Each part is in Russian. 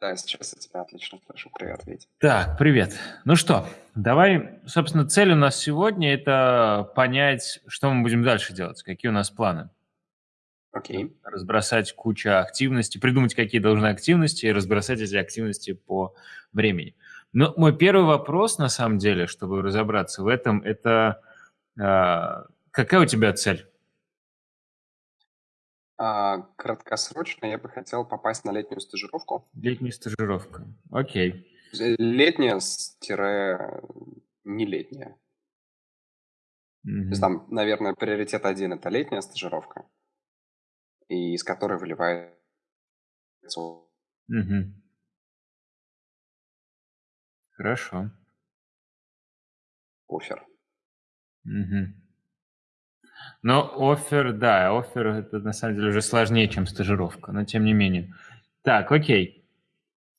Да, сейчас я тебя отлично слышу. Привет, Вить. Так, привет. Ну что, давай, собственно, цель у нас сегодня– это понять, что мы будем дальше делать, какие у нас планы. Окей. Разбросать кучу активностей, придумать, какие должны активности, и разбросать эти активности по времени. Но мой первый вопрос, на самом деле, чтобы разобраться в этом, это э, какая у тебя цель? А, краткосрочно я бы хотел попасть на летнюю стажировку. Летняя стажировка. Окей. Э, Летняя летняя. То есть там, наверное, приоритет один– это летняя стажировка, и из которой выливается Мгм. Хорошо. оффер. Мгм. Но оффер, да, оффер это на самом деле уже сложнее, чем стажировка, но тем не менее. Так, окей.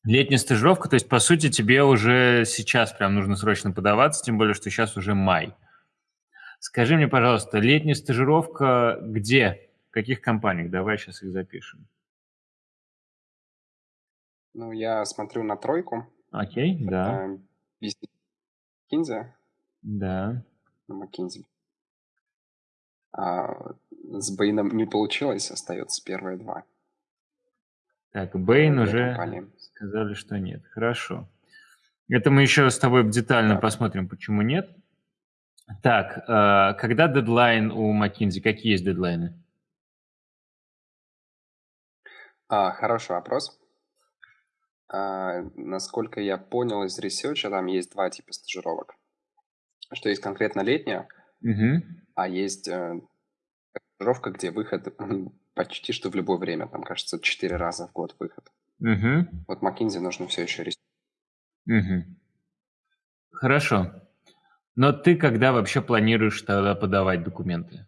Летняя стажировка, то есть, по сути, тебе уже сейчас прям нужно срочно подаваться, тем более, что сейчас уже май. Скажи мне, пожалуйста, летняя стажировка где? В каких компаниях? Давай сейчас их запишем. Ну, я смотрю на тройку. Окей, да, Это BC McKinsey, да. ну, McKinsey. А с Бэйном не получилось, остается первые два. Так, Бэйн уже компании. сказали, что нет. Хорошо. Это мы еще с тобой детально Да. посмотрим, почему нет. Так, э, когда дедлайн у McKinsey? Какие есть дедлайны? А, хороший вопрос. А, насколько я понял из ресерча, там есть два типа стажировок. Что есть конкретно летняя, Мгм. а есть э, где выход почти что в любое время. Там, кажется, четыре раза в год выход. Мгм. Вот McKinsey нужно все еще research. Мгм. Хорошо. Но ты когда вообще планируешь тогда подавать документы?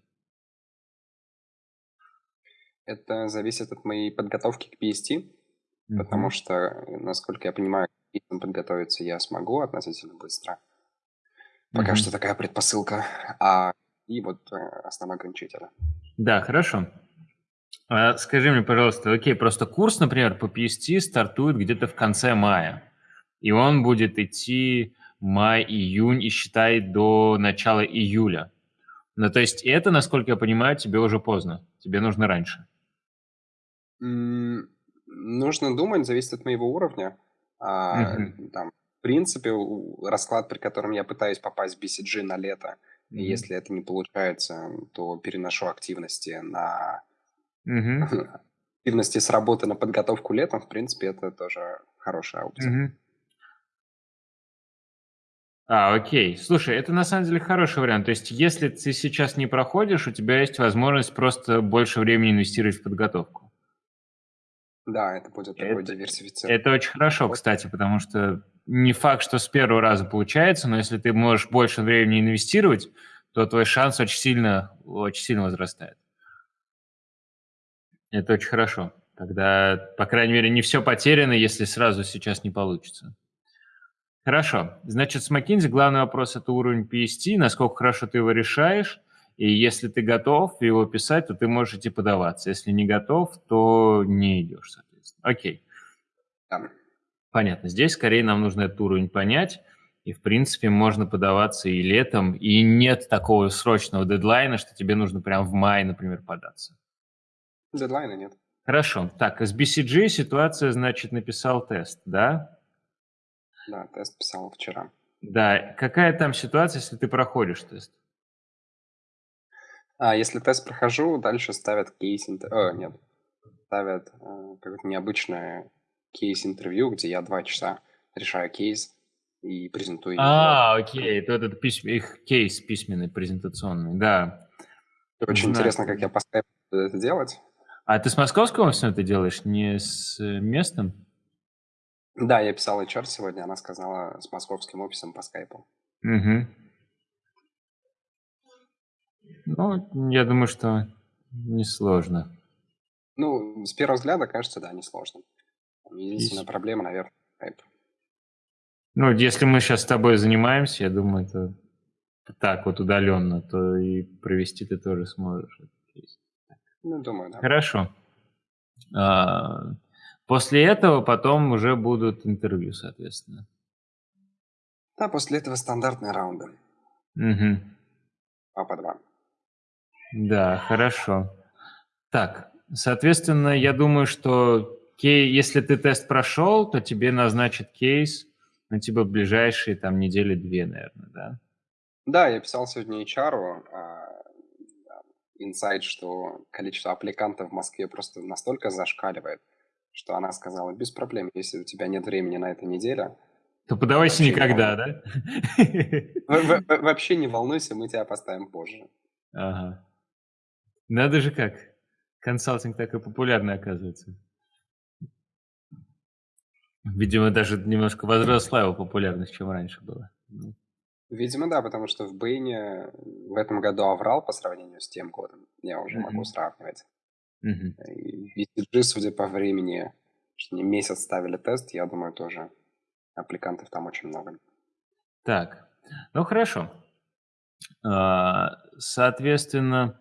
Это зависит от моей подготовки к PST, потому Мгм. что, насколько я понимаю, к подготовиться я смогу относительно быстро. Пока Мгм. что такая предпосылка. А, и вот э, основной ограничитель. Да, хорошо. А скажи мне, пожалуйста, окей, просто курс, например, по PST стартует где-то в конце мая, и он будет идти май-июнь и считай до начала июля. Ну, то есть это, насколько я понимаю, тебе уже поздно, тебе нужно раньше. М, Нужно думать, зависит от моего уровня. А, Мгм. там, в принципе, расклад, при котором я пытаюсь попасть в BCG на лето, и Мгм. если это не получается, то переношу активности на Мгм. активности с работы на подготовку летом. В принципе, это тоже хорошая опция. Мгм. А, окей. Слушай, это на самом деле хороший вариант. То есть, если ты сейчас не проходишь, у тебя есть возможность просто больше времени инвестировать в подготовку. Да, это будет такой Это, диверсифицированный это очень хорошо, кстати, потому что не факт, что с первого раза получается, но если ты можешь больше времени инвестировать, то твой шанс очень сильно, очень сильно возрастает. Это очень хорошо. Тогда, по крайней мере, не все потеряно, если сразу сейчас не получится. Хорошо. Значит, с McKinsey главный вопрос – это уровень PST, насколько хорошо ты его решаешь. И если ты готов его писать, то ты можешь идти подаваться. Если не готов, то не идешь, соответственно. Окей. Да. Понятно. Здесь скорее нам нужно этот уровень понять. И, в принципе, можно подаваться и летом, и нет такого срочного дедлайна, что тебе нужно прям в мае, например, податься. Дедлайна нет. Хорошо. Так, из BCG ситуация, значит, написал тест, да? Да, тест писал вчера. Да. Какая там ситуация, если ты проходишь тест? А если тест прохожу, дальше ставят кейс... интер- э, нет, ставят э, какое-то необычное кейс-интервью, где я два часа решаю кейс и презентую его. А, окей, это этот письм- их кейс письменный, презентационный, да. Очень Знаю. интересно, как я по скайпу буду это делать. А ты с московского офиса это делаешь, не с э, местным? Да, я писал HR сегодня, она сказала с московским офисом по скайпу. Угу. Ну, я думаю, что несложно. Ну, с первого взгляда, кажется, да, несложно. Единственная Есть. проблема, наверное, скайп. Ну, если мы сейчас с тобой занимаемся, я думаю, это так вот удаленно, то и провести ты тоже сможешь. Ну, думаю, да. Хорошо. А, После этого потом уже будут интервью, соответственно. Да, после этого стандартные раунды. Угу. По два. Да, хорошо. Так, соответственно, я думаю, что кей, если ты тест прошел, то тебе назначат кейс на типа ближайшие там недели две, наверное, да? Да, я писал сегодня HR, инсайт, что количество аппликантов в Москве просто настолько зашкаливает, что она сказала, без проблем, если у тебя нет времени на этой неделе, то подавайся никогда, да? Вообще не волнуйся, мы тебя поставим позже. Ага. Надо же как. Консалтинг так и популярный оказывается. Видимо, даже немножко возросла его популярность, чем раньше было. Ну. Видимо, да, потому что в Бэйне в этом году аврал по сравнению с тем годом. Я уже mm-hmm. могу сравнивать. Mm-hmm. И BCG, судя по времени, что не месяц ставили тест, я думаю, тоже аппликантов там очень много. Так, ну хорошо. А, соответственно,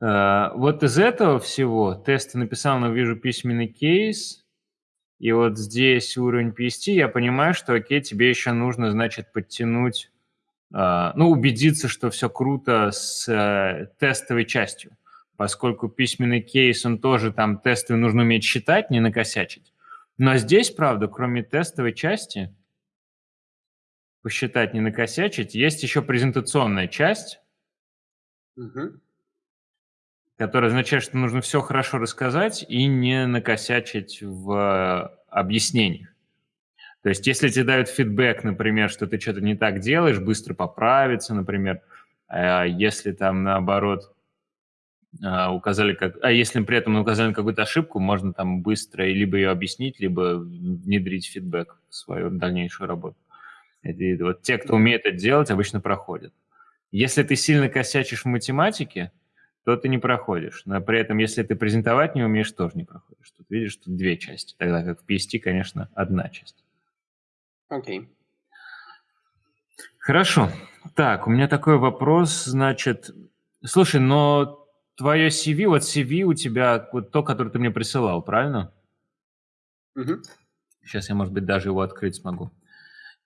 а, вот из этого всего тесты написал, но вижу письменный кейс, и вот здесь уровень PST, я понимаю, что окей, тебе еще нужно, значит, подтянуть а, ну, убедиться, что все круто с э, тестовой частью, поскольку письменный кейс, он тоже там тесты нужно уметь считать, не накосячить. Но здесь, правда, кроме тестовой части, посчитать, не накосячить, есть еще презентационная часть, угу. Которая означает, что нужно все хорошо рассказать и не накосячить в э, объяснениях. То есть если тебе дают фидбэк, например, что ты что-то не так делаешь, быстро поправиться, например, а если там наоборот а, указали, как, а если при этом указали какую-то ошибку, можно там быстро либо ее объяснить, либо внедрить фидбэк в свою дальнейшую работу. И вот те, кто умеет это делать, обычно проходят. Если ты сильно косячишь в математике, то ты не проходишь. Но при этом, если ты презентовать не умеешь, тоже не проходишь. Тут видишь, тут две части, тогда как в PST, конечно, одна часть. Окей. Хорошо. Так, у меня такой вопрос, значит, слушай, но твое CV, вот CV у тебя, вот то, которое ты мне присылал, правильно? Угу. Сейчас я, может быть, даже его открыть смогу.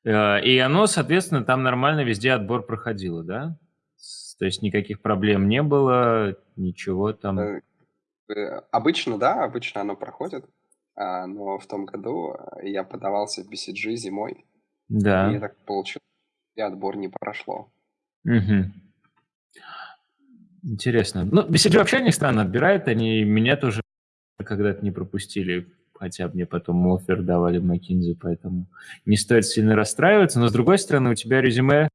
Э, и оно, соответственно, там нормально везде отбор проходило, да? То есть никаких проблем не было, ничего там. Э, э, обычно, да, обычно оно проходит. А, но в том году э, я подавался в BCG зимой. Да. И так получилось, и отбор не прошло. Угу. Интересно. Ну, BCG вообще не странно отбирает, они меня тоже когда-то не пропустили, хотя мне потом офер давали в McKinsey, поэтому не стоит сильно расстраиваться. Но, с другой стороны, у тебя резюме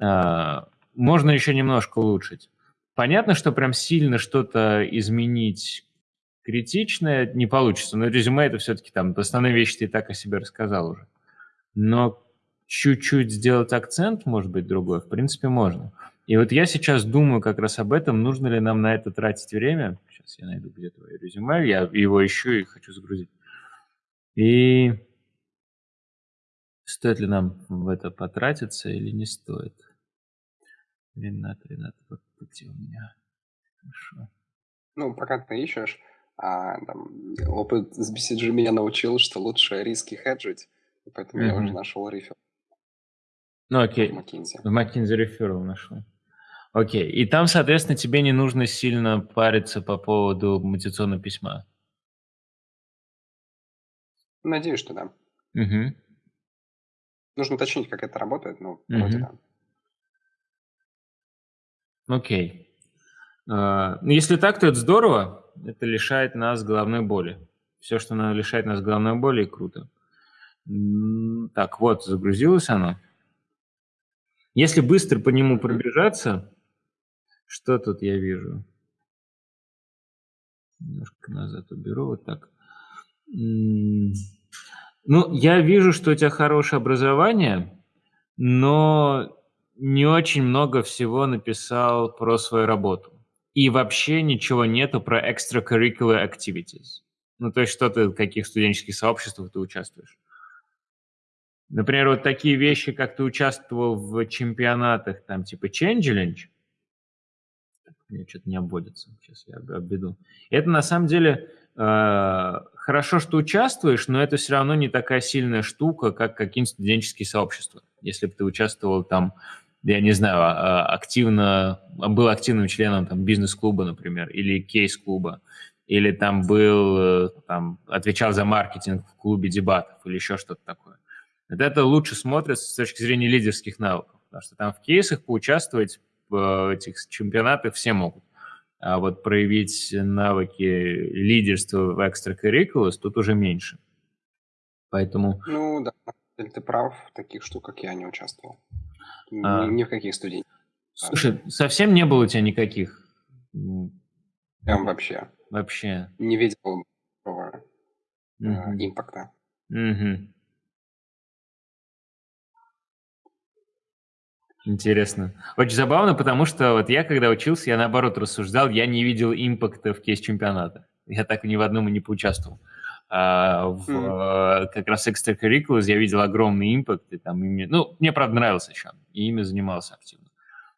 а, можно еще немножко улучшить. Понятно, что прям сильно что-то изменить критичное не получится, но резюме это все-таки там основные вещи ты и так о себе рассказал уже. Но чуть-чуть сделать акцент, может быть, другой, в принципе, можно. И вот я сейчас думаю как раз об этом, нужно ли нам на это тратить время. Сейчас я найду где твое резюме, я его ищу и хочу загрузить. И стоит ли нам в это потратиться или не стоит? Ренат, Ренат, вот где у меня? Хорошо. Ну, пока ты ищешь, а, там, опыт с BCG меня научил, что лучше риски хеджить, поэтому mm-hmm. я уже нашел рефер. Ну окей, в McKinsey. В McKinsey реферал нашел. Окей, и там, соответственно, тебе не нужно сильно париться по поводу мотивационного письма. Надеюсь, что да. Угу. Нужно уточнить, как это работает, но угу. вроде да. Окей. Uh, ну, если так, то это здорово это лишает нас головной боли. Все, что лишает нас головной боли, круто. Так, вот, загрузилось оно. Если быстро по нему пробежаться, что тут я вижу? Немножко назад уберу, вот так. Ну, я вижу, что у тебя хорошее образование, но не очень много всего написал про свою работу и вообще ничего нету про extracurricular activities. Ну, то есть что ты, в каких студенческих сообществах ты участвуешь. Например, вот такие вещи, как ты участвовал в чемпионатах, там, типа Changeling, мне что-то не обводится, сейчас я обведу. Это на самом деле э, хорошо, что участвуешь, но это все равно не такая сильная штука, как какие-нибудь студенческие сообщества. Если бы ты участвовал там, я не знаю, а, а, активно, был активным членом там бизнес-клуба, например, или кейс-клуба, или там был, э, там, отвечал за маркетинг в клубе дебатов или еще что-то такое. Вот это лучше смотрится с точки зрения лидерских навыков, потому что там в кейсах поучаствовать в этих чемпионатах все могут. А вот проявить навыки лидерства в extracurriculars тут уже меньше. Поэтому... Ну да, ты прав, в таких штуках я не участвовал. А... Ни, ни в каких студентах. Слушай, совсем не было у тебя никаких? Прям вообще. Вообще. Не видел такого угу. э, импакта. Угу. Интересно. Очень забавно, потому что вот я, когда учился, я наоборот рассуждал, я не видел импакта в кейс-чемпионата. Я так ни в одном и не поучаствовал. А в mm. как раз extracurriculars я видел огромный импакт. И там ими, ну, мне, правда, нравился еще, и ими занимался активно.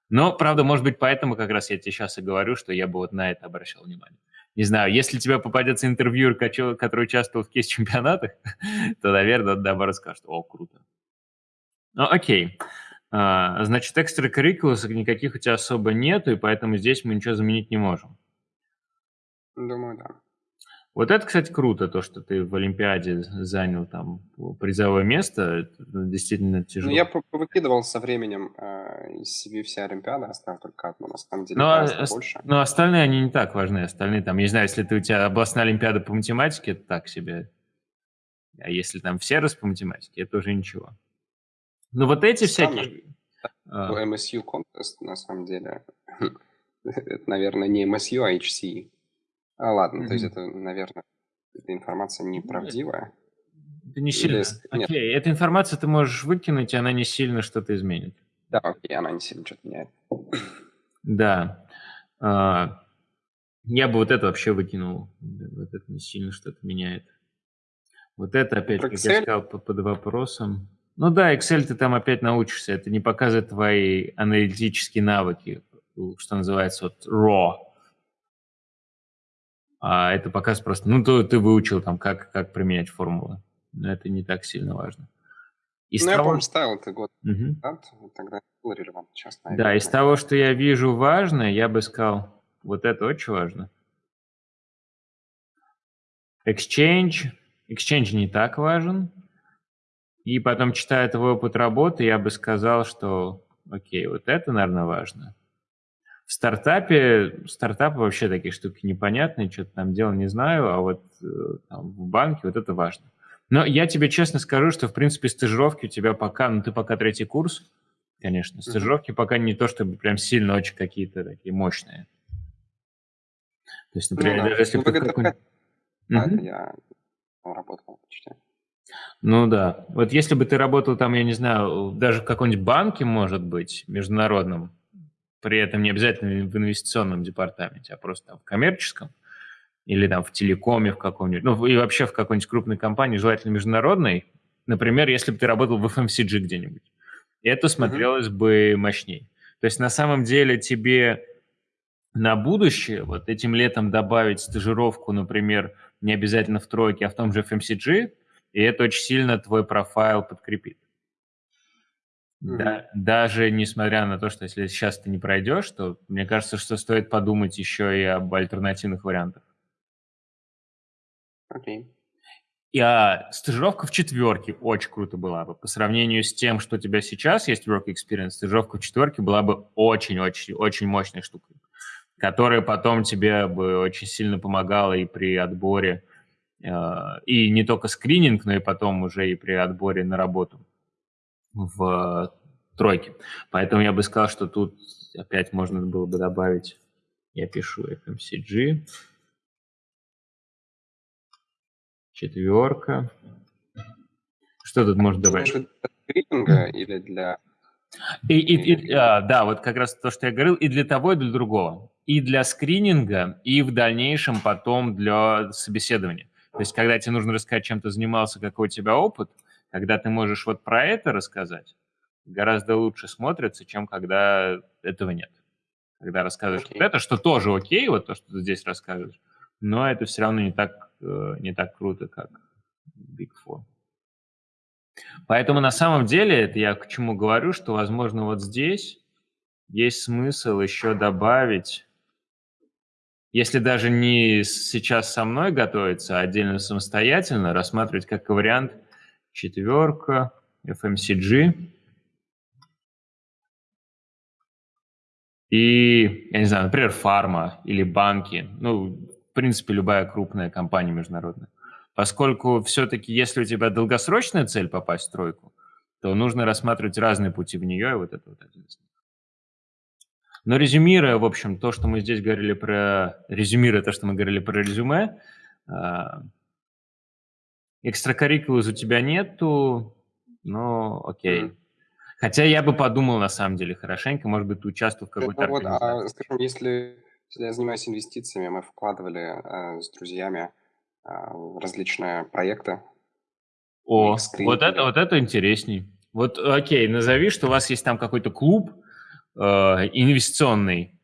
Но, правда, может быть, поэтому как раз я тебе сейчас и говорю, что я бы вот на это обращал внимание. Не знаю, если тебе попадется интервьюер, который участвовал в кейс-чемпионатах, то, наверное, наоборот скажет, о, круто. Ну, окей. А, значит, экстракуррикулусов никаких у тебя особо нету, и поэтому здесь мы ничего заменить не можем. Думаю, да. Вот это, кстати, круто, то, что ты в Олимпиаде занял там призовое место. Это действительно тяжело. Ну, я выкидывал со временем э, из себе все Олимпиады, оставил только одну, на самом деле, но, ну, а, больше. Но остальные, они не так важны. Остальные там, я не знаю, если ты, у тебя областная Олимпиада по математике, это так себе. А если там все раз по математике, это уже ничего. Ну, вот эти Странно. всякие... А. MSU Contest, на самом деле, это, наверное, не MSU, а HC. А, ладно, mm-hmm. то есть это, наверное, эта информация неправдивая. Это не сильно. Или... Окей, Нет. эта информация ты можешь выкинуть, и она не сильно что-то изменит. Да, окей, она не сильно что-то меняет. Да. А, я бы вот это вообще выкинул. Вот это не сильно что-то меняет. Вот это опять, Про как Excel? я сказал, под вопросом. Ну да, Excel ты там опять научишься. Это не показывает твои аналитические навыки, что называется вот raw. А это показывает просто, ну, то ты выучил там, как, как применять формулы. Но это не так сильно важно. Из ну, того... я помню, ставил это год угу. назад, тогда было релевантно. Сейчас, наверное, да, из того, что я вижу важно, я бы сказал, вот это очень важно. Exchange. Exchange не так важен. И потом, читая твой опыт работы, я бы сказал, что окей, вот это, наверное, важно. В стартапе, стартапы вообще такие штуки непонятные, что-то там делал, не знаю, а вот э, там, в банке вот это важно. Но я тебе честно скажу, что, в принципе, стажировки у тебя пока, ну, ты пока третий курс, конечно, стажировки mm-hmm. пока не то, чтобы прям сильно очень какие-то такие мощные. То есть, например, ну, да. даже если... Ну, какой... mm-hmm. я работал почти. Ну да. Вот если бы ты работал там, я не знаю, даже в каком-нибудь банке, может быть, международном, при этом не обязательно в инвестиционном департаменте, а просто там в коммерческом, или там в телекоме в каком-нибудь, ну и вообще в какой-нибудь крупной компании, желательно международной, например, если бы ты работал в FMCG где-нибудь, это смотрелось mm-hmm. бы мощней. То есть на самом деле тебе на будущее вот этим летом добавить стажировку, например, не обязательно в тройке, а в том же FMCG, и это очень сильно твой профайл подкрепит. Mm-hmm. Да, даже несмотря на то, что если сейчас ты не пройдешь, то мне кажется, что стоит подумать еще и об альтернативных вариантах. Окей. Okay. И а, стажировка в четверке очень круто была бы. По сравнению с тем, что у тебя сейчас есть work experience, стажировка в четверке была бы очень-очень-очень мощной штукой, которая потом тебе бы очень сильно помогала и при отборе Э, и не только скрининг, но и потом уже и при отборе на работу в тройке. Поэтому я бы сказал, что тут опять можно было бы добавить, я пишу FMCG, четверка. Что тут можно добавить? Для скрининга или для... И, и, и, а, да, вот как раз то, что я говорил, и для того, и для другого. И для скрининга, и в дальнейшем потом для собеседования. То есть, когда тебе нужно рассказать, чем ты занимался, какой у тебя опыт, когда ты можешь вот про это рассказать, гораздо лучше смотрится, чем когда этого нет. Когда рассказываешь okay. вот это, что тоже окей, вот то, что ты здесь рассказываешь, но это все равно не так э, не так круто, как Big Four. Поэтому на самом деле, это я к чему говорю, что, возможно, вот здесь есть смысл еще добавить, если даже не сейчас со мной готовиться, а отдельно самостоятельно, рассматривать как вариант четверка, FMCG, И, я не знаю, например, фарма или банки, ну, в принципе, любая крупная компания международная. Поскольку все-таки, если у тебя долгосрочная цель попасть в тройку, то нужно рассматривать разные пути в нее, и вот это вот один из них. Но резюмируя, в общем, то, что мы здесь говорили про... Резюмируя то, что мы говорили про резюме, экстракуррикулус у тебя нету, но окей. Хотя я бы подумал, на самом деле, хорошенько, может быть, ты участвовал в какой-то ну, вот, а, скажем, если, если я занимаюсь инвестициями, мы вкладывали э, с друзьями э, различные проекты. О, вот это, вот это интересней. Вот, окей, назови, что у вас есть там какой-то клуб э, инвестиционный,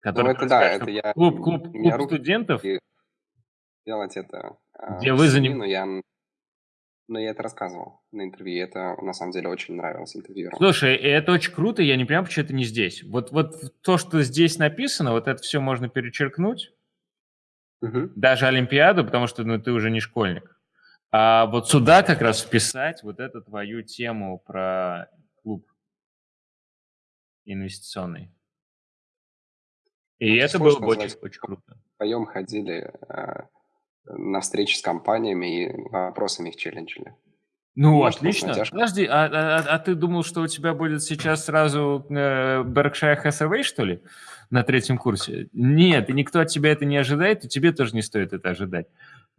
который... Ну, это да, это я... Клуб, клуб, клуб студентов? Делать это... Э, где вы занимаетесь... Я но я это рассказывал на интервью, это на самом деле очень нравилось интервью. Слушай, это очень круто, я не понимаю, почему это не здесь. Вот, вот то, что здесь написано, вот это все можно перечеркнуть, угу. даже Олимпиаду, потому что ну, ты уже не школьник. А вот сюда как раз вписать вот эту твою тему про клуб инвестиционный. И ну, это было бы очень, очень круто. Вдвоем ходили э, на встречи с компаниями и вопросами их челленджили. Ну, Может, отлично. Подожди, а, а, а ты думал, что у тебя будет сейчас сразу э, Berkshire Hathaway, что ли, на третьем курсе? Нет, и никто от тебя это не ожидает, и тебе тоже не стоит это ожидать.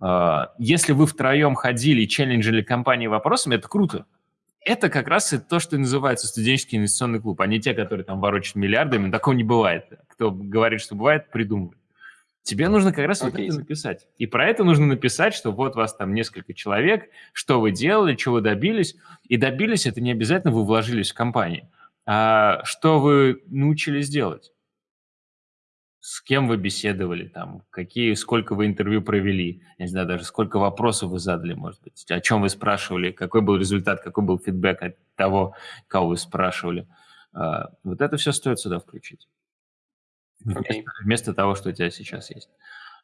Э, если вы втроем ходили и челленджили компании вопросами, это круто. Это как раз и то, что называется студенческий инвестиционный клуб, а не те, которые там ворочат миллиардами. Такого не бывает. Кто говорит, что бывает, придумывает. Тебе нужно как раз okay. вот это написать. И про это нужно написать, что вот вас там несколько человек, что вы делали, чего вы добились. И добились это не обязательно вы вложились в компанию, а что вы научились делать. С кем вы беседовали там, какие, сколько вы интервью провели, я не знаю даже, сколько вопросов вы задали, может быть, о чем вы спрашивали, какой был результат, какой был фидбэк от того, кого вы спрашивали. А, вот это все стоит сюда включить. Okay. Вместо, того, что у тебя сейчас есть.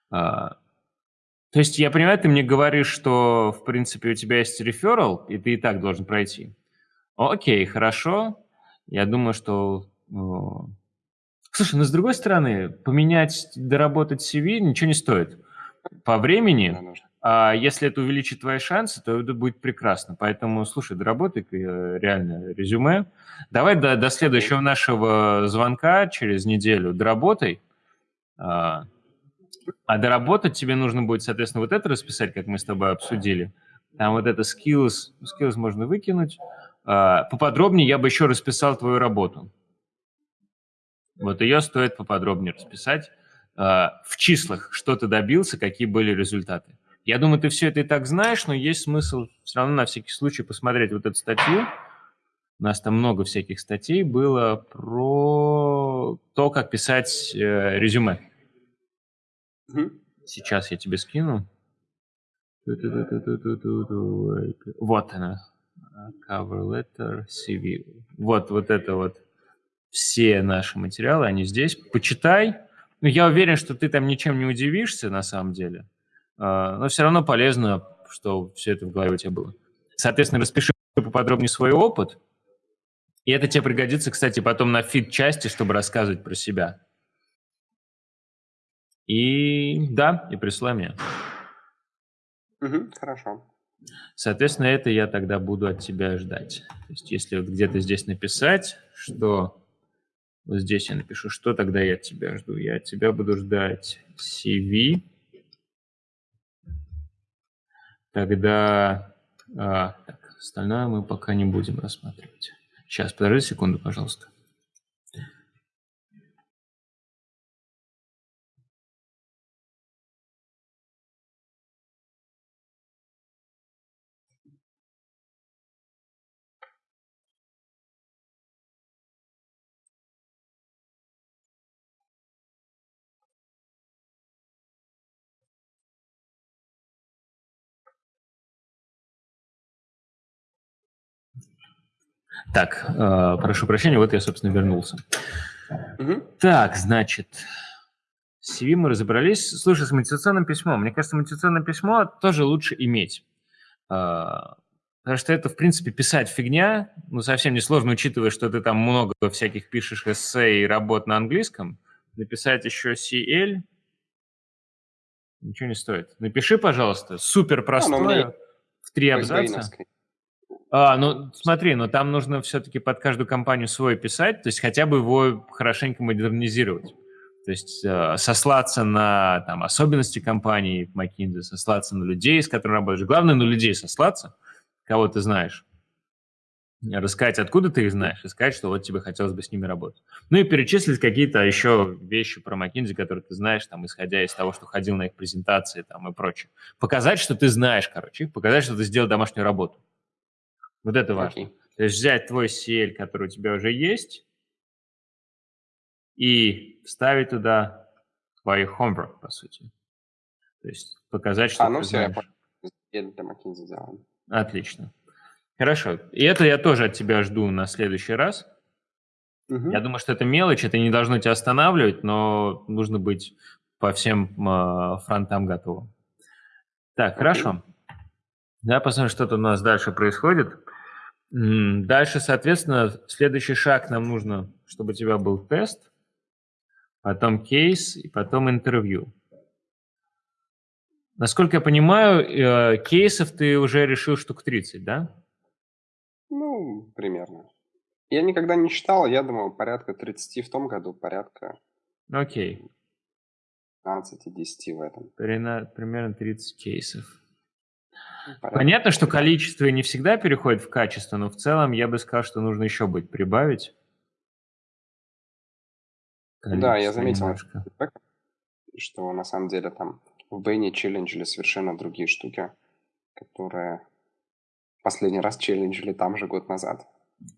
А, то есть я понимаю, ты мне говоришь, что, в принципе, у тебя есть реферал, и ты и так должен пройти. Окей, хорошо. Я думаю, что... Ну... Слушай, ну, с другой стороны, поменять, доработать CV ничего не стоит. По времени, а если это увеличит твои шансы, то это будет прекрасно. Поэтому, слушай, доработай э, реально резюме. Давай до, до следующего нашего звонка через неделю доработай. А, а доработать тебе нужно будет, соответственно, вот это расписать, как мы с тобой обсудили. Там вот это skills, skills можно выкинуть. А, поподробнее я бы еще расписал твою работу. Вот ее стоит поподробнее расписать. А, в числах, что ты добился, какие были результаты. Я думаю, ты все это и так знаешь, но есть смысл все равно на всякий случай посмотреть вот эту статью. У нас там много всяких статей было про то, как писать э, резюме. Сейчас я тебе скину. Вот она. Cover letter, CV. Вот, вот это вот. Все наши материалы, они здесь. Почитай. Ну, я уверен, что ты там ничем не удивишься на самом деле. А, но все равно полезно, что все это в голове у тебя было. Соответственно, распиши поподробнее свой опыт, и это тебе пригодится, кстати, потом на фит-части, чтобы рассказывать про себя. И да, и присылай мне. Угу, хорошо. Соответственно, это я тогда буду от тебя ждать. То есть, если вот где-то здесь написать, что вот здесь я напишу, что тогда я от тебя жду. Я от тебя буду ждать CV, Тогда а, так, остальное мы пока не будем рассматривать. Сейчас, подожди секунду, пожалуйста. Так, э, прошу прощения, вот я, собственно, вернулся. Угу. Так, значит, CV мы разобрались. Слушай, с мотивационным письмом. Мне кажется, мотивационное письмо тоже лучше иметь. Э, потому что это, в принципе, писать фигня, ну, совсем не сложно, учитывая, что ты там много всяких пишешь эссе и работ на английском. Написать еще CL ничего не стоит. Напиши, пожалуйста, супер простое, а, в три абзаца. А, ну смотри, но там нужно все-таки под каждую компанию свой писать, то есть хотя бы его хорошенько модернизировать. То есть э, сослаться на там, особенности компании McKinsey, сослаться на людей, с которыми работаешь. Главное на людей сослаться, кого ты знаешь. Рассказать, откуда ты их знаешь, и сказать, что вот тебе хотелось бы с ними работать. Ну и перечислить какие-то еще вещи про McKinsey, которые ты знаешь, там, исходя из того, что ходил на их презентации там, и прочее. Показать, что ты знаешь, короче, показать, что ты сделал домашнюю работу. Вот это важно. Okay. То есть взять твой CL, который у тебя уже есть, и вставить туда твой homework, по сути. То есть показать, что а, ну ты все, знаешь. я сделаем. Отлично. Хорошо. И это я тоже от тебя жду на следующий раз. Угу. Я думаю, что это мелочь, это не должно тебя останавливать, но нужно быть по всем э, фронтам готовым. Так, okay. хорошо. Да, посмотрим, что тут у нас дальше происходит. Дальше, соответственно, следующий шаг нам нужно, чтобы у тебя был тест, потом кейс и потом интервью. Насколько я понимаю, э, кейсов ты уже решил штук 30, да? Ну, примерно. Я никогда не считал, я думал, порядка 30 в том году, порядка Окей. 15-10 в этом. Примерно 30 кейсов. Понятно. Что количество не всегда переходит в качество, но в целом я бы сказал, что нужно еще будет прибавить. Количество да, я заметил, немножко. что на самом деле там в Бэйне челленджили совершенно другие штуки, которые последний раз челленджили там же год назад.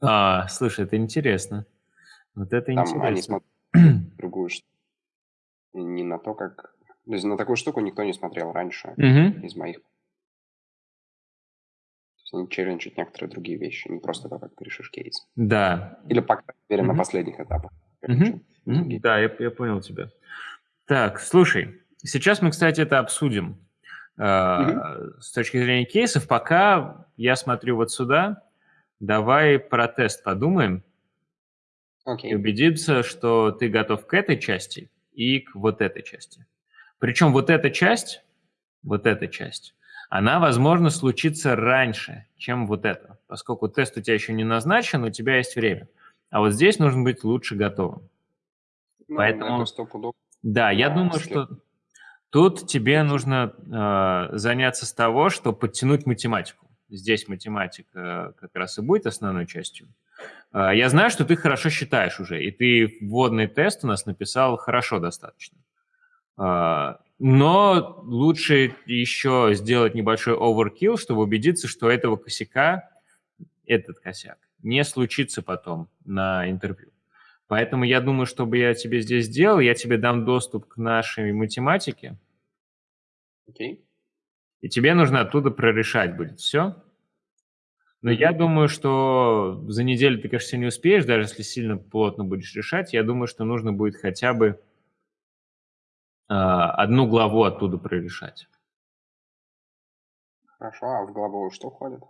А, слушай, это интересно. Вот это там интересно. они смотрят другую штуку. Не на то, как... То есть на такую штуку никто не смотрел раньше угу. из моих они челленджат некоторые другие вещи, не просто то, как ты решишь кейс. Да. Или, по крайней мере, mm-hmm. на последних этапах. Mm-hmm. Mm-hmm. Да, я, я понял тебя. Так, слушай, сейчас мы, кстати, это обсудим mm-hmm. с точки зрения кейсов. Пока я смотрю вот сюда, давай про тест подумаем. Okay. И убедиться, что ты готов к этой части и к вот этой части. Причем вот эта часть, вот эта часть, она, возможно, случится раньше, чем вот это, поскольку тест у тебя еще не назначен, у тебя есть время. А вот здесь нужно быть лучше готовым. Ну, Поэтому, да, я думаю, что тут тебе нужно э, заняться с того, что подтянуть математику. Здесь математика как раз и будет основной частью. Э, я знаю, что ты хорошо считаешь уже, и ты вводный тест у нас написал хорошо достаточно. Э, но лучше еще сделать небольшой overkill, чтобы убедиться, что этого косяка, этот косяк, не случится потом на интервью. Поэтому я думаю, чтобы я тебе здесь сделал, я тебе дам доступ к нашей математике. Окей. Okay. И тебе нужно оттуда прорешать будет все. Но я думаю, что за неделю ты, конечно, не успеешь, даже если сильно плотно будешь решать. Я думаю, что нужно будет хотя бы одну главу оттуда прорешать. Хорошо, а в главу что входит?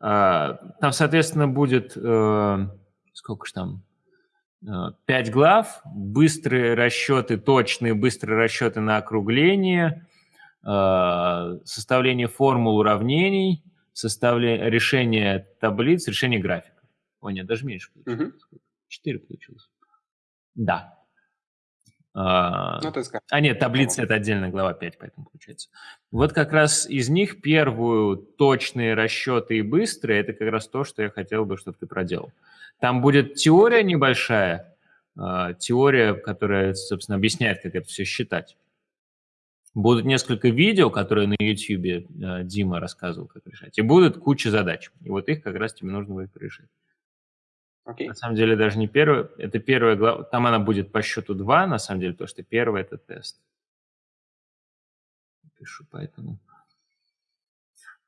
А, там, соответственно, будет, э, сколько же там, э, пять глав, быстрые расчеты, точные быстрые расчеты на округление, э, составление формул уравнений, составление, решение таблиц, решение графиков. О, нет, даже меньше получилось. Четыре получилось. Да, а, ну, а нет, таблица – это отдельная глава 5, поэтому получается. Вот как раз из них первую точные расчеты и быстрые – это как раз то, что я хотел бы, чтобы ты проделал. Там будет теория небольшая, а, теория, которая, собственно, объясняет, как это все считать. Будут несколько видео, которые на YouTube а, Дима рассказывал, как решать. И будет куча задач. И вот их как раз тебе нужно будет решить. Okay. На самом деле даже не первая, это первая глава, там она будет по счету 2, на самом деле, потому что первый это тест. Пишу поэтому.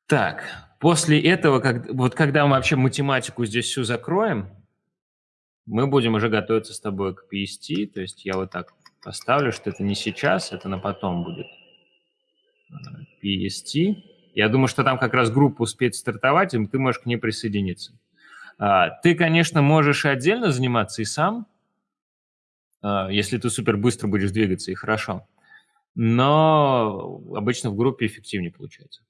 Так, после этого, как, вот когда мы вообще математику здесь всю закроем, мы будем уже готовиться с тобой к PST, то есть я вот так поставлю, что это не сейчас, это на потом будет. PST. Я думаю, что там как раз группа успеет стартовать, и ты можешь к ней присоединиться. А, ты, конечно, можешь отдельно заниматься и сам, а, если ты супер быстро будешь двигаться, и хорошо. Но обычно в группе эффективнее получается.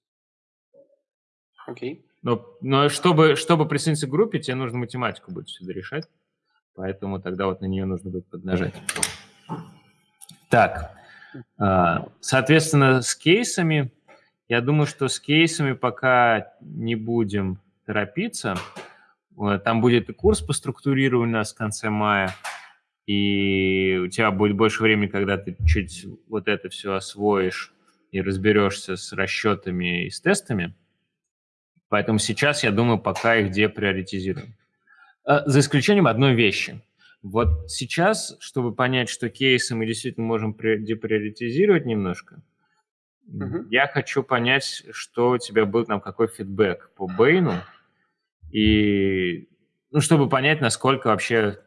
Окей. Okay. Но, но чтобы, чтобы присоединиться к группе, тебе нужно математику будет всегда решать. Поэтому тогда вот на нее нужно будет поднажать. Так, а, соответственно, с кейсами, я думаю, что с кейсами пока не будем торопиться. Там будет и курс по структурированию у нас в конце мая, и у тебя будет больше времени, когда ты чуть вот это все освоишь и разберешься с расчетами и с тестами. Поэтому сейчас, я думаю, пока их деприоритизируем. А, за исключением одной вещи. Вот сейчас, чтобы понять, что кейсы мы действительно можем деприоритизировать немножко, угу. я хочу понять, что у тебя был там, какой фидбэк по Бейну, и ну, чтобы понять, насколько вообще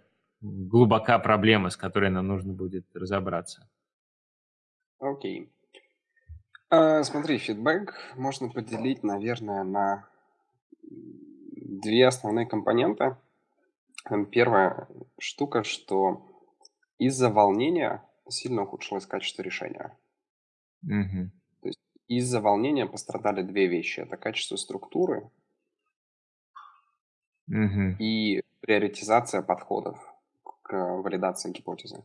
глубока проблема, с которой нам нужно будет разобраться. Окей. Okay. Uh, смотри, фидбэк можно поделить, наверное, на две основные компоненты. Первая штука, что из-за волнения сильно ухудшилось качество решения. Угу. То есть из-за волнения пострадали две вещи. Это качество структуры угу. и приоритизация подходов к валидации гипотезы.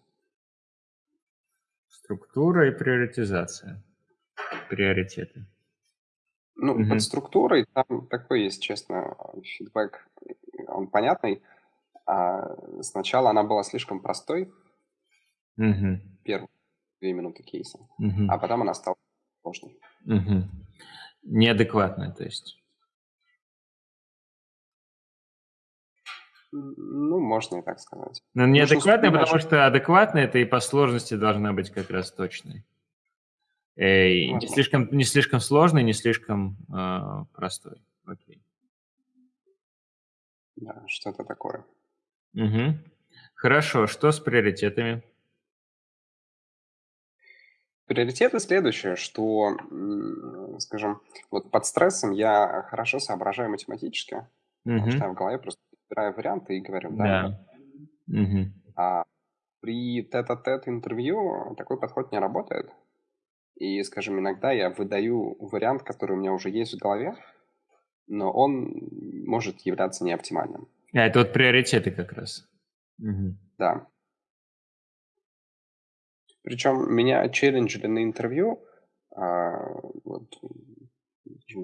Структура и приоритизация. Приоритеты. Ну, угу. под структурой там такой есть, честно, фидбэк, он понятный. А сначала она была слишком простой, угу. первые две минуты кейса, угу. а потом она стала сложной. Угу. Неадекватная, то есть. Ну, можно и так сказать. Но неадекватная, потому что адекватная это и по сложности должна быть как раз точной. Эй, не, слишком, не слишком сложный, не слишком э, простой. Окей. Да, что-то такое. Угу. Хорошо, что с приоритетами? Приоритеты следующее, что, скажем, вот под стрессом я хорошо соображаю математически, угу. потому что я в голове просто собираю варианты и говорю, да. да. Угу. А при тет-а-тет интервью такой подход не работает. И, скажем, иногда я выдаю вариант, который у меня уже есть в голове, но он может являться неоптимальным. А, это вот приоритеты как раз. Угу. Да. Причем меня челленджили на интервью, а, вот,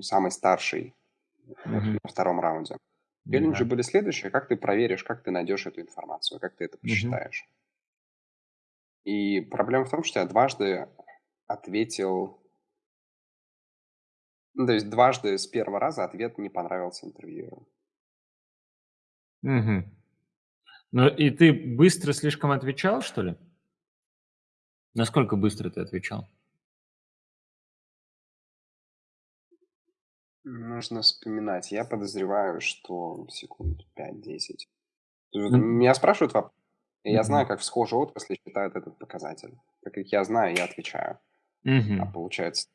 самый старший угу. на втором раунде. Челленджи да. были следующие, как ты проверишь, как ты найдешь эту информацию, как ты это посчитаешь. Угу. И проблема в том, что я дважды ответил... Ну, то есть дважды с первого раза ответ не понравился интервью. Угу. Ну и ты быстро слишком отвечал, что ли? Насколько быстро ты отвечал? Нужно вспоминать. Я подозреваю, что секунд 5-10. Mm-hmm. Меня спрашивают вопрос, и я mm-hmm. знаю, как в схожей отрасли считают этот показатель. Так как я знаю, я отвечаю. Mm-hmm. А получается,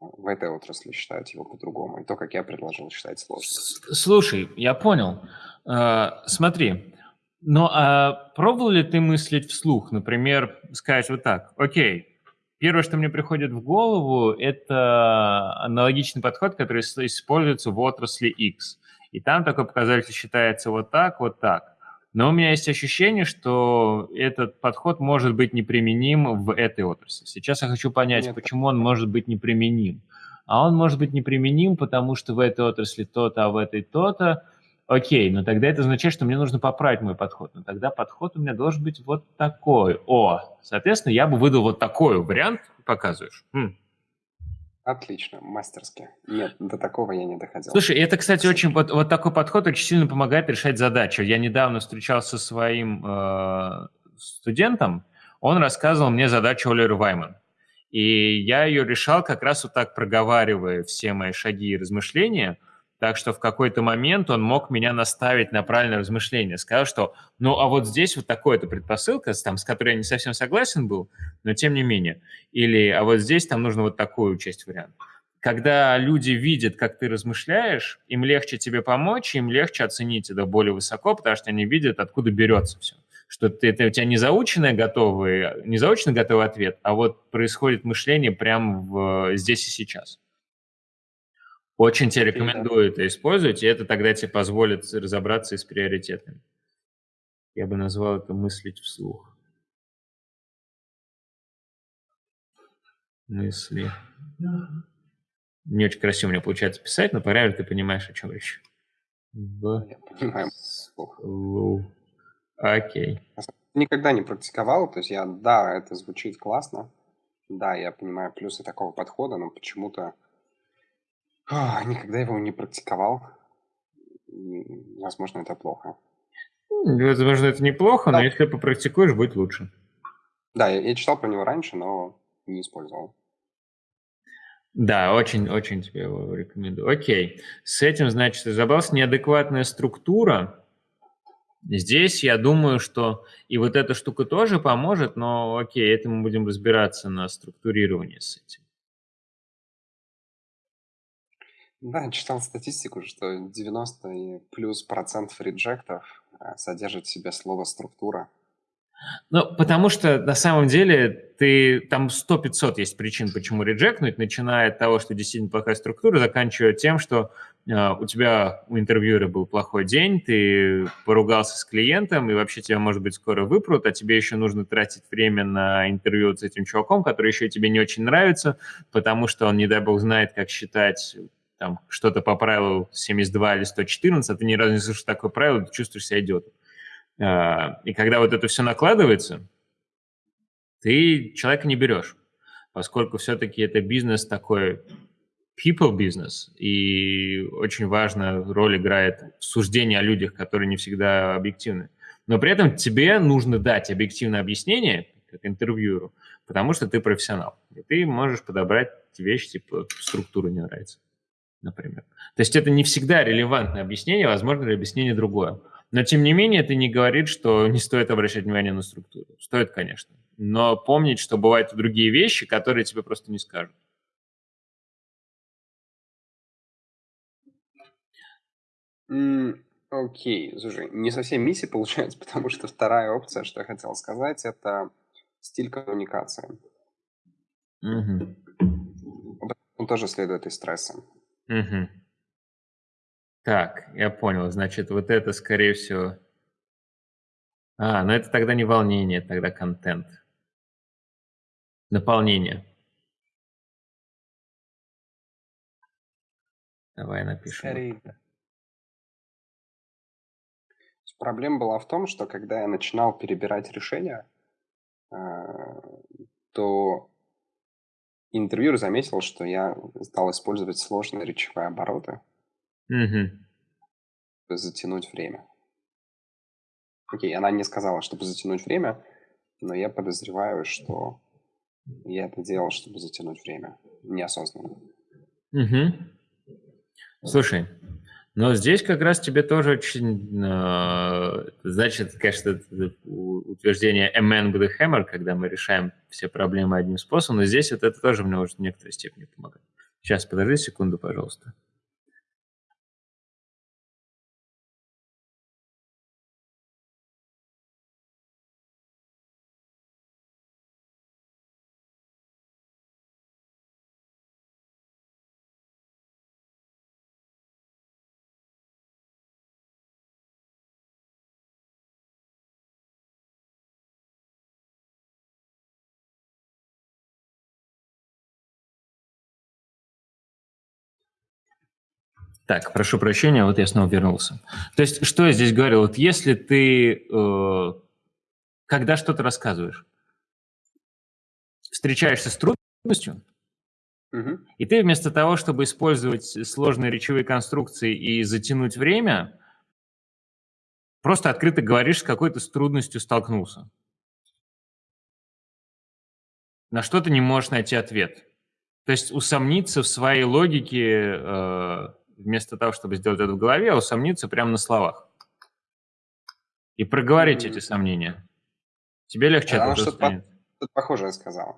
в этой отрасли считают его по-другому. И то, как я предложил, считать сложно. Слушай, я понял. Uh, смотри, но а пробовал ли ты мыслить вслух? Например, сказать вот так, окей, первое, что мне приходит в голову, это аналогичный подход, который используется в отрасли X. И там такой показатель считается вот так, вот так. Но у меня есть ощущение, что этот подход может быть неприменим в этой отрасли. Сейчас я хочу понять, Нет. почему он может быть неприменим. А он может быть неприменим, потому что в этой отрасли то-то, а в этой то-то. Окей, но тогда это означает, что мне нужно поправить мой подход. Но тогда подход у меня должен быть вот такой. О, соответственно, я бы выдал вот такой вариант, показываешь. Хм. Отлично, мастерски. Нет, до такого я не доходил. Слушай, это, кстати, очень вот, вот такой подход очень сильно помогает решать задачу. Я недавно встречался со своим э, студентом, он рассказывал мне задачу Олер Вайман. И я ее решал как раз вот так, проговаривая все мои шаги и размышления, так что в какой-то момент он мог меня наставить на правильное размышление. Сказал, что ну а вот здесь вот такая-то предпосылка, там, с которой я не совсем согласен был, но тем не менее. Или а вот здесь там нужно вот такую часть варианта. Когда люди видят, как ты размышляешь, им легче тебе помочь, им легче оценить это более высоко, потому что они видят, откуда берется все что ты, это у тебя не заученный готовый, не заученный готовый ответ, а вот происходит мышление прямо в, здесь и сейчас. Очень тебе рекомендую это использовать, и это тогда тебе позволит разобраться и с приоритетами. Я бы назвал это мыслить вслух. Мысли. Не очень красиво у меня получается писать, но по ты понимаешь, о чем речь. В... Я понимаю. Окей. Никогда не практиковал, то есть я, да, это звучит классно, да, я понимаю плюсы такого подхода, но почему-то никогда его не практиковал. И, возможно, это плохо. Возможно, это неплохо, да. но если попрактикуешь, будет лучше. Да, я, я читал про него раньше, но не использовал. Да, очень-очень тебе его рекомендую. Окей. С этим, значит, разобрался неадекватная структура. Здесь я думаю, что и вот эта штука тоже поможет, но окей, это мы будем разбираться на структурировании с этим. Да, читал статистику, что 90 и плюс процентов реджектов э, содержит в себе слово «структура». Ну, потому что на самом деле ты там 100-500 есть причин, почему реджекнуть, начиная от того, что действительно плохая структура, заканчивая тем, что э, у тебя у интервьюера был плохой день, ты поругался с клиентом, и вообще тебя, может быть, скоро выпрут, а тебе еще нужно тратить время на интервью с этим чуваком, который еще тебе не очень нравится, потому что он, не дай бог, знает, как считать там что-то по правилу 72 или 114, а ты ни разу не слышишь такое правило, ты чувствуешь себя идиотом. А, и когда вот это все накладывается, ты человека не берешь, поскольку все-таки это бизнес такой people business, и очень важная роль играет суждение о людях, которые не всегда объективны. Но при этом тебе нужно дать объективное объяснение, как интервьюеру, потому что ты профессионал. И ты можешь подобрать вещи, типа структура не нравится, например. То есть это не всегда релевантное объяснение, возможно, объяснение другое. Но, тем не менее, это не говорит, что не стоит обращать внимание на структуру. Стоит, конечно. Но помнить, что бывают и другие вещи, которые тебе просто не скажут. Окей, okay. слушай, не совсем миссия получается, потому что вторая опция, что я хотел сказать, это стиль коммуникации. Угу. Он тоже следует из стресса. Угу. Так, я понял. Значит, вот это, скорее всего... А, ну это тогда не волнение, тогда контент. Наполнение. Давай напишем. Скорее. Проблема была в том, что когда я начинал перебирать решения, а, то интервьюер заметил, что я стал использовать сложные речевые обороты. Угу. Затянуть время. Окей, она не сказала, чтобы затянуть время, но я подозреваю, что я это делал, чтобы затянуть время. Неосознанно. Угу. Слушай, но здесь как раз тебе тоже очень, э, значит, конечно, утверждение a man with a hammer, когда мы решаем все проблемы одним способом, но здесь вот это тоже мне может в некоторой степени помогать. Сейчас, подожди секунду, пожалуйста. Так, прошу прощения, вот я снова вернулся. То есть, что я здесь говорил? Вот если ты, э, когда что-то рассказываешь, встречаешься с трудностью, угу. и ты вместо того, чтобы использовать сложные речевые конструкции и затянуть время, просто открыто говоришь, с какой-то с трудностью столкнулся. на что ты не можешь найти ответ. То есть усомниться в своей логике, э, вместо того, чтобы сделать это в голове, а усомниться прямо на словах. И проговорить mm-hmm. эти сомнения. Тебе легче Она что-то станет. По- похожее сказала.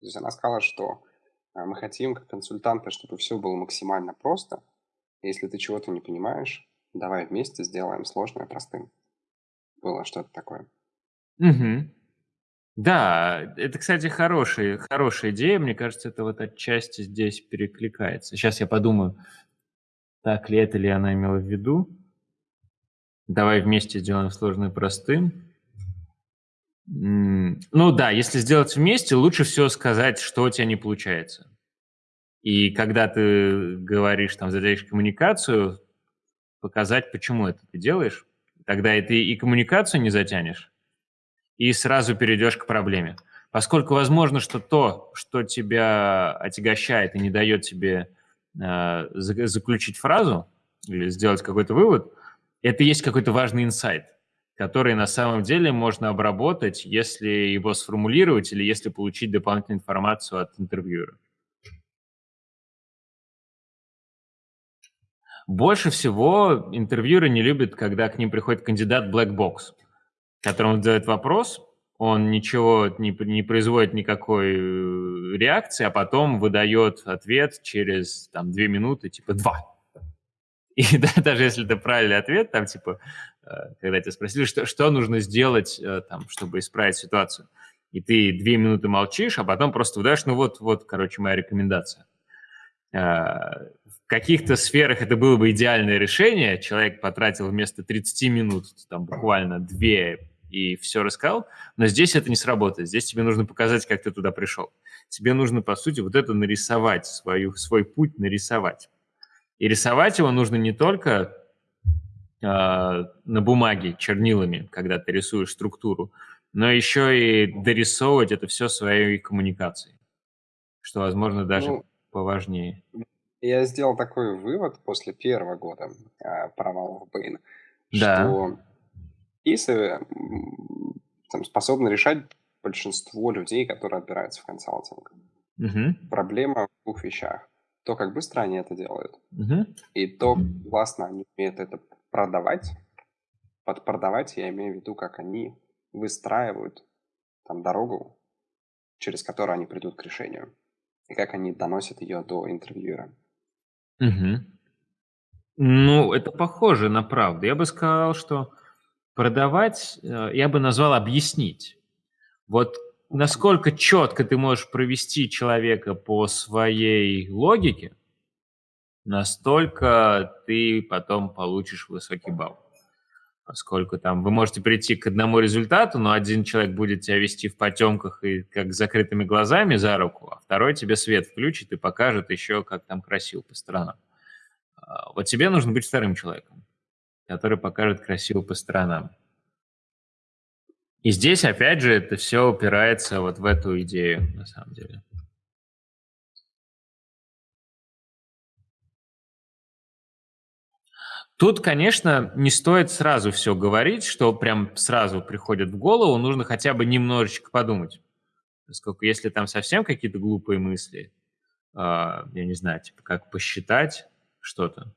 То есть она сказала, что э, мы хотим, как консультанты, чтобы все было максимально просто. Если ты чего-то не понимаешь, давай вместе сделаем сложное простым. Было что-то такое. Угу. Да, это, кстати, хорошая, хорошая идея. Мне кажется, это вот отчасти здесь перекликается. Сейчас я подумаю, так ли это ли она имела в виду. Давай вместе сделаем сложное простым. Ну да, если сделать вместе, лучше всего сказать, что у тебя не получается. И когда ты говоришь, там, задаешь коммуникацию, показать, почему это ты делаешь. Тогда и ты и коммуникацию не затянешь, и сразу перейдешь к проблеме. Поскольку возможно, что то, что тебя отягощает и не дает тебе э, заключить фразу или сделать какой-то вывод, это есть какой-то важный инсайт, который на самом деле можно обработать, если его сформулировать или если получить дополнительную информацию от интервьюера. Больше всего интервьюеры не любят, когда к ним приходит кандидат black box, которому задает вопрос, он ничего не, не производит никакой э, реакции, а потом выдает ответ через там, две минуты, типа два. И да, даже если это правильный ответ, там типа, э, когда тебя спросили, что, что нужно сделать, э, там, чтобы исправить ситуацию, и ты две минуты молчишь, а потом просто выдаешь, ну вот, вот, короче, моя рекомендация в каких-то сферах это было бы идеальное решение. Человек потратил вместо 30 минут там буквально две и все рассказал, но здесь это не сработает. Здесь тебе нужно показать, как ты туда пришел. Тебе нужно, по сути, вот это нарисовать, свою, свой путь нарисовать. И рисовать его нужно не только э, на бумаге чернилами, когда ты рисуешь структуру, но еще и дорисовывать это все своей коммуникацией, что, возможно, даже ну, поважнее. Я сделал такой вывод после первого года э, провала в Бэйн, да. что кейсы там, способны решать большинство людей, которые отбираются в консалтинг. Угу. Проблема в двух вещах. То, как быстро они это делают, угу. и то, классно они умеют это продавать. Под продавать я имею в виду, как они выстраивают там дорогу, через которую они придут к решению, и как они доносят ее до интервьюера. Угу. Ну, это похоже на правду. Я бы сказал, что продавать, э, я бы назвал объяснить. Вот насколько четко ты можешь провести человека по своей логике, настолько ты потом получишь высокий балл поскольку там вы можете прийти к одному результату, но один человек будет тебя вести в потемках и как с закрытыми глазами за руку, а второй тебе свет включит и покажет еще, как там красиво по сторонам. А, вот тебе нужно быть вторым человеком, который покажет красиво по сторонам. И здесь, опять же, это все упирается вот в эту идею, на самом деле. Тут, конечно, не стоит сразу все говорить, что прям сразу приходит в голову, нужно хотя бы немножечко подумать. Поскольку если там совсем какие-то глупые мысли, э, я не знаю, типа как посчитать что-то,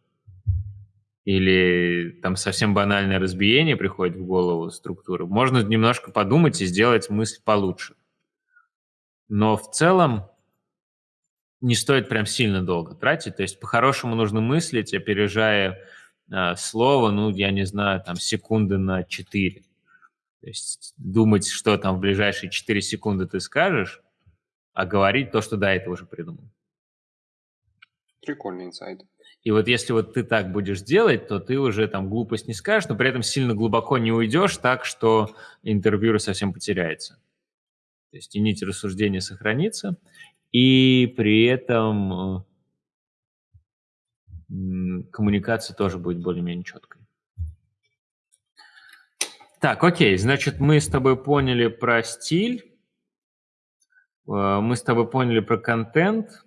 или там совсем банальное разбиение приходит в голову структуры, можно немножко подумать и сделать мысль получше. Но в целом не стоит прям сильно долго тратить. То есть по-хорошему нужно мыслить, опережая э, слово, ну, я не знаю, там, секунды на 4. То есть думать, что там в ближайшие 4 секунды ты скажешь, а говорить то, что до этого уже придумал. Прикольный инсайт. И вот если вот ты так будешь делать, то ты уже там глупость не скажешь, но при этом сильно глубоко не уйдешь так, что интервьюер совсем потеряется. То есть и нить рассуждения сохранится, и при этом коммуникация тоже будет более-менее четкой. Так, окей, значит, мы с тобой поняли про стиль, э, мы с тобой поняли про контент.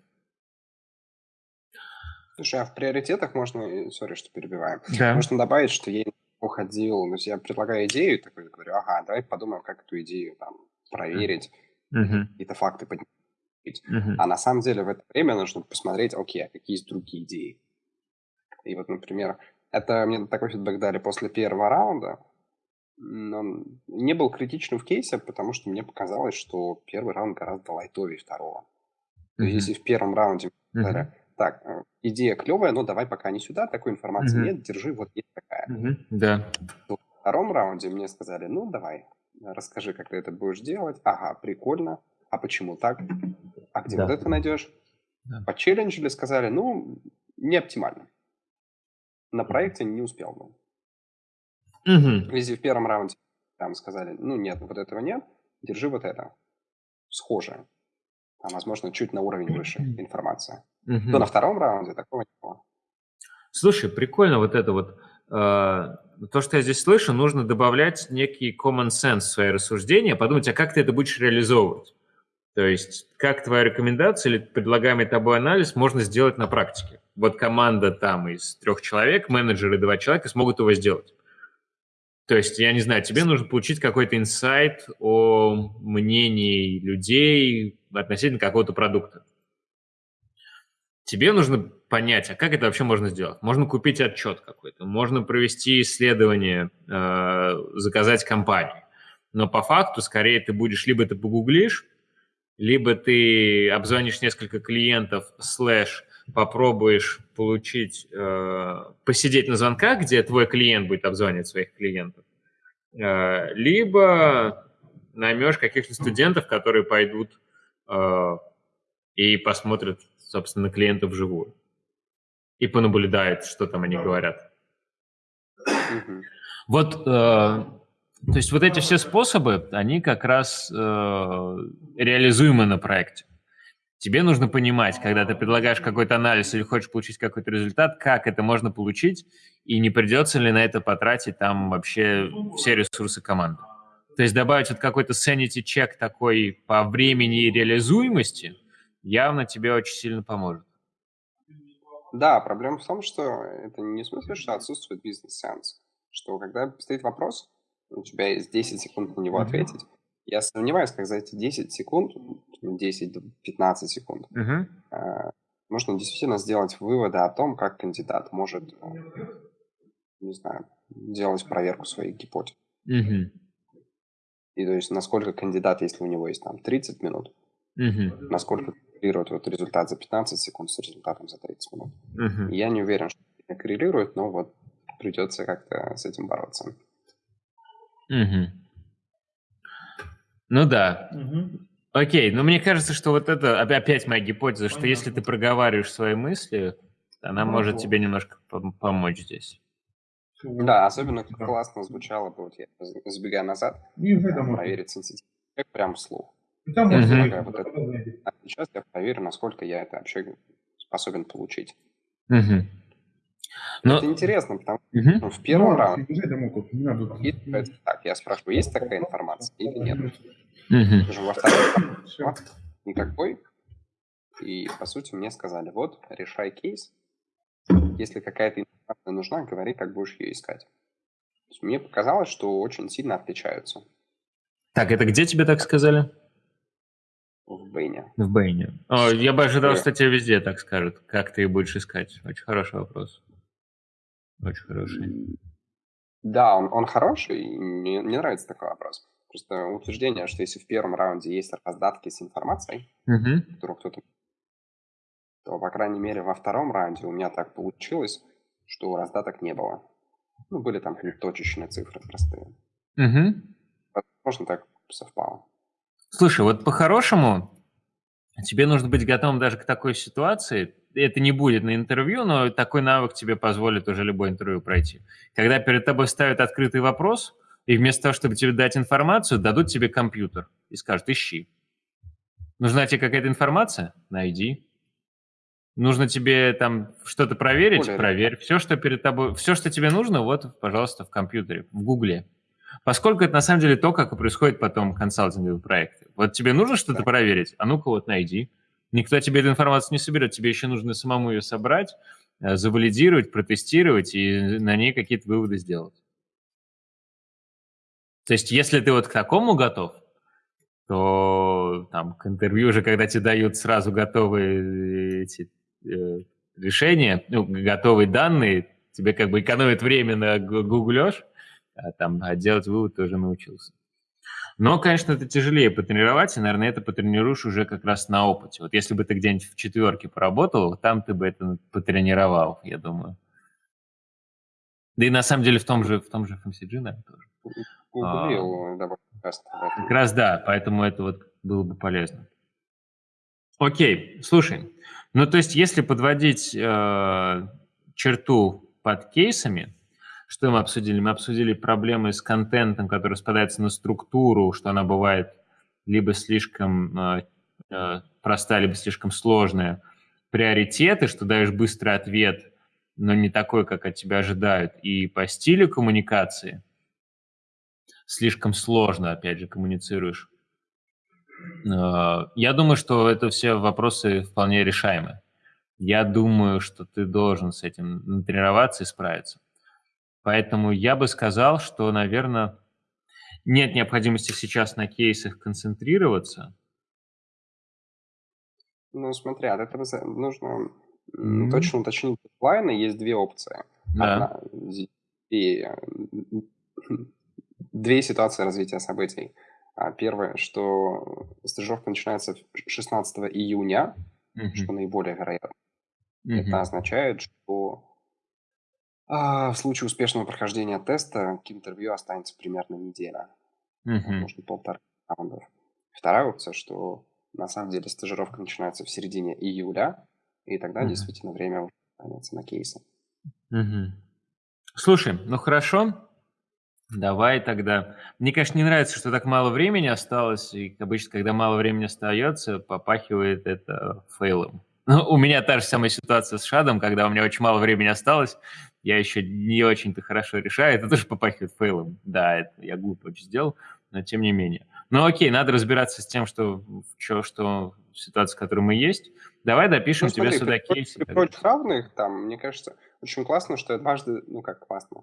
Слушай, а в приоритетах можно, сори, что перебиваем, да. можно добавить, что я уходил, то есть я предлагаю идею, такой говорю, ага, давай подумаем, как эту идею там проверить, uh-huh. какие-то факты поднять. Uh-huh. А на самом деле в это время нужно посмотреть, окей, а какие есть другие идеи. И вот, например, это мне такой фидбэк дали после первого раунда. Но не был критичным в кейсе, потому что мне показалось, что первый раунд гораздо лайтовее второго. То есть, если в первом раунде uh-huh. Так, э, идея клевая, но давай пока не сюда, такой информации uh-huh. нет, держи, вот есть такая. Uh-huh. Да. Во втором раунде мне сказали, ну, давай, расскажи, как ты это будешь делать. Ага, прикольно. А почему так? А где да. вот это найдешь? Да. Почелленджили, сказали, ну, не оптимально на проекте не успел бы. Угу. Если в первом раунде там сказали, ну нет, вот этого нет, держи вот это, схожее. Там, возможно, чуть на уровень выше информация. Угу. То на втором раунде такого не было. Слушай, прикольно вот это вот. Э, то, что я здесь слышу, нужно добавлять некий common sense в свои рассуждения, подумать, а как ты это будешь реализовывать. То есть, как твоя рекомендация или предлагаемый тобой анализ можно сделать на практике вот команда там из трех человек, менеджеры два человека смогут его сделать. То есть, я не знаю, тебе нужно получить какой-то инсайт о мнении людей относительно какого-то продукта. Тебе нужно понять, а как это вообще можно сделать? Можно купить отчет какой-то, можно провести исследование, э, заказать компанию. Но по факту, скорее, ты будешь, либо ты погуглишь, либо ты обзвонишь несколько клиентов, слэш, попробуешь получить, э, посидеть на звонках, где твой клиент будет обзванивать своих клиентов, э, либо наймешь каких-то студентов, которые пойдут и посмотрят, собственно, клиентов вживую и понаблюдают, что там они говорят. Вот, э, то есть вот эти все способы, они как раз э, реализуемы на проекте. Тебе нужно понимать, когда ты предлагаешь какой-то анализ или хочешь получить какой-то результат, как это можно получить, и не придется ли на это потратить там вообще все ресурсы команды. То есть добавить вот какой-то sanity check такой по времени и реализуемости явно тебе очень сильно поможет. Да, проблема в том, что это не в смысле, что отсутствует бизнес-сеанс. Что когда стоит вопрос, у тебя есть 10 секунд на него ответить, я сомневаюсь, как за эти 10 секунд, 10-15 секунд, угу. можно действительно сделать выводы о том, как кандидат может, э, не знаю, делать проверку своих гипотез. Угу. И то есть, насколько кандидат, если у него есть там 30 минут, угу. насколько коррелирует вот результат за 15 секунд с результатом за 30 минут. Угу. Я не уверен, что это коррелирует, но вот придется как-то с этим бороться. Угу. Ну да. Угу. Окей, но мне кажется, что вот это опять моя гипотеза, что если ты проговариваешь свои мысли, она ну, может тебе немножко помочь здесь. Да, особенно классно звучало бы, вот я забегая назад, проверить сенситив прям вслух. Угу. Вот это. А сейчас я проверю, насколько я это вообще способен получить. Угу. Но... Это интересно, потому что угу. в первом ну, раунде... Так, я спрашиваю, есть такая информация или нет? Угу. Скажем, во втором никакой. И, по сути, мне сказали, вот, решай кейс. Если какая-то информация нужна, говори, как будешь ее искать. мне показалось, что очень сильно отличаются. Так, это где тебе так сказали? В Бэйне. В Бэйне. О, я бы ожидал, что тебе везде так скажут. Как ты будешь искать? Очень хороший вопрос. Очень хороший. Да, он, он хороший, и мне, мне нравится такой вопрос. Просто утверждение, что если в первом раунде есть раздатки с информацией, mm-hmm. которую кто-то... то, по крайней мере, во втором раунде у меня так получилось, что раздаток не было. Ну, были там точечные цифры простые. Mm-hmm. Возможно, так совпало. Слушай, вот по-хорошему тебе нужно быть готовым даже к такой ситуации. Это не будет на интервью, но такой навык тебе позволит уже любое интервью пройти. Когда перед тобой ставят открытый вопрос, и вместо того, чтобы тебе дать информацию, дадут тебе компьютер и скажут «ищи». Нужна тебе какая-то информация? Найди. Нужно тебе там что-то проверить? Более Проверь. Все, что перед тобой, все, что тебе нужно, вот, пожалуйста, в компьютере, в Гугле. Поскольку это на самом деле то, как и происходит потом консалтинговые проекты. Вот тебе нужно что-то проверить, а ну-ка вот найди. Никто тебе эту информацию не соберет, тебе еще нужно самому ее собрать, э, завалидировать, протестировать и на ней какие-то выводы сделать. То есть если ты вот к такому готов, то там к интервью уже, когда тебе дают сразу готовые эти э, решения, ну, готовые данные, тебе как бы экономит время на гуглёж, а, там, а делать вывод тоже научился. Но, конечно, это тяжелее потренировать, и, наверное, это потренируешь уже как раз на опыте. Вот если бы ты где-нибудь в четверке поработал, там ты бы это потренировал, я думаю. Да и на самом деле в том же, в том же FMCG, наверное, тоже. Гуглил а. Как раз да, поэтому это вот было бы полезно. Окей, слушай, ну то есть если подводить э, черту под кейсами, что мы обсудили? Мы обсудили проблемы с контентом, который распадается на структуру, что она бывает либо слишком э, э, либо слишком сложная. Приоритеты, что даешь быстрый ответ, но не такой, как от тебя ожидают. И по стилю коммуникации слишком сложно, опять же, коммуницируешь. Э, я думаю, что это все вопросы вполне решаемы. Я думаю, что ты должен с этим тренироваться и справиться. Поэтому я бы сказал, что, наверное, нет необходимости сейчас на кейсах концентрироваться. Ну, смотри, от этого нужно mm-hmm. точно уточнить дедлайны. Есть две опции. Да. Одна, и, две ситуации развития событий. А, первое, что стажировка начинается 16 июня, mm-hmm. что наиболее вероятно. Mm-hmm. Это означает, что а, в случае успешного прохождения теста к интервью останется примерно неделя. Мгм. Может, полтора раундов. Вторая опция, что на самом деле стажировка начинается в середине июля, и тогда Мгм. действительно время уже останется на кейсы. Мгм. Слушай, ну хорошо, давай тогда. Мне, конечно, не нравится, что так мало времени осталось, и обычно, когда мало времени остается, попахивает это фейлом. Ну, у меня та же самая ситуация с Шадом, когда у меня очень мало времени осталось, я еще не очень-то хорошо решаю, это тоже попахивает фейлом. Да, это я глупо очень сделал, но тем не менее. Ну окей, надо разбираться с тем, что, что, что ситуация, в которой мы есть. Давай допишем ну, тебе сюда при, кейсы. При прочих равных, там, мне кажется, очень классно, что дважды, ну как классно,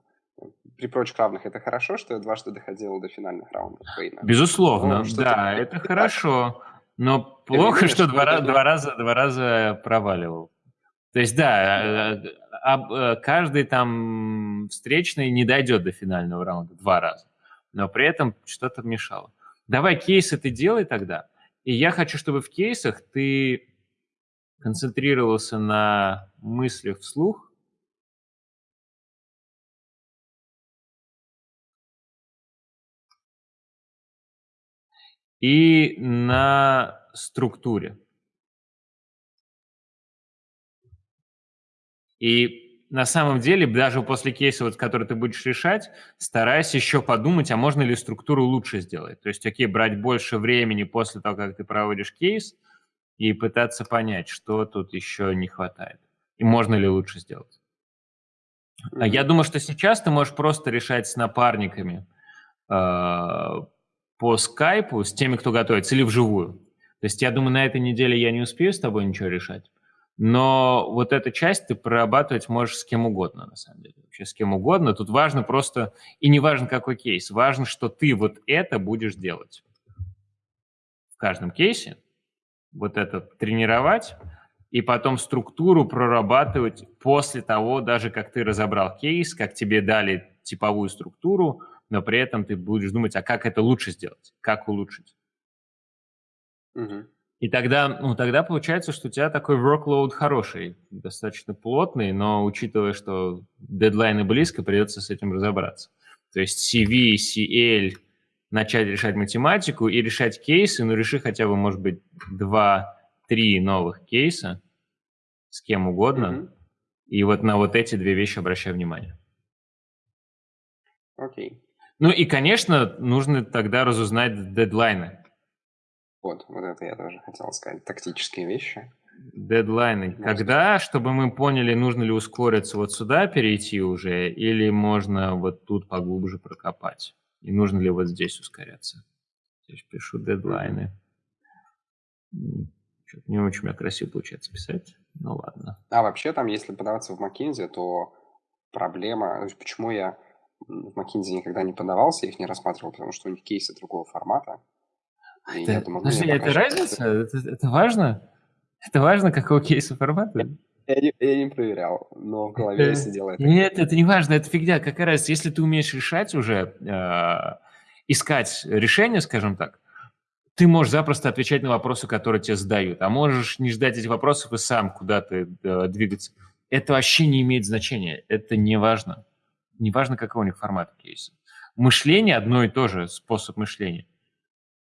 при прочих равных это хорошо, что я дважды доходил до финальных раундов Фейна. Безусловно, ну, да, это хорошо. Но плохо, что два, два, раза, два раза проваливал. То есть, да, э, э, каждый там встречный не дойдет до финального раунда два раза, но при этом что-то мешало. Давай кейсы ты делай тогда, и я хочу, чтобы в кейсах ты концентрировался на мыслях вслух, и на структуре. И на самом деле, даже после кейса, вот, который ты будешь решать, старайся еще подумать, а можно ли структуру лучше сделать. То есть, окей, брать больше времени после того, как ты проводишь кейс, и пытаться понять, что тут еще не хватает. И можно ли лучше сделать. Mm-hmm. Я думаю, что сейчас ты можешь просто решать с напарниками э, по скайпу, с теми, кто готовится, или вживую. То есть я думаю, на этой неделе я не успею с тобой ничего решать. Но вот эту часть ты прорабатывать можешь с кем угодно, на самом деле. Вообще с кем угодно. Тут важно просто, и не важно какой кейс, важно, что ты вот это будешь делать. В каждом кейсе вот это тренировать, и потом структуру прорабатывать после того, даже как ты разобрал кейс, как тебе дали типовую структуру, но при этом ты будешь думать, а как это лучше сделать, как улучшить. Угу. И тогда, ну, тогда получается, что у тебя такой workload хороший, достаточно плотный, но учитывая, что дедлайны близко, придется с этим разобраться. То есть CV, CL, начать решать математику и решать кейсы, ну, реши хотя бы, может быть, два-три новых кейса с кем угодно, mm-hmm. и вот на вот эти две вещи обращай внимание. Окей. Okay. Ну и, конечно, нужно тогда разузнать дедлайны. Вот, вот это я тоже хотел сказать. Тактические вещи. Дедлайны. Можно. Когда, чтобы мы поняли, нужно ли ускориться вот сюда перейти уже, или можно вот тут поглубже прокопать? И нужно ли вот здесь ускоряться? Здесь пишу дедлайны. Что-то не очень у меня красиво получается писать. Ну ладно. А вообще там, если подаваться в McKinsey, то проблема... Почему я в McKinsey никогда не подавался, их не рассматривал, потому что у них кейсы другого формата. Это, я думаю, подожди, это разница? Это, это важно? Это важно, какого кейса формата? Я не, я не проверял, но в голове это, сидело это. Нет, это не важно, это фигня. Какая разница, если ты умеешь решать уже, э, искать решение, скажем так, ты можешь запросто отвечать на вопросы, которые тебе задают, а можешь не ждать этих вопросов и сам куда-то э, двигаться. Это вообще не имеет значения, это не важно. Не важно, какой у них формат кейса. Мышление одно и то же, способ мышления.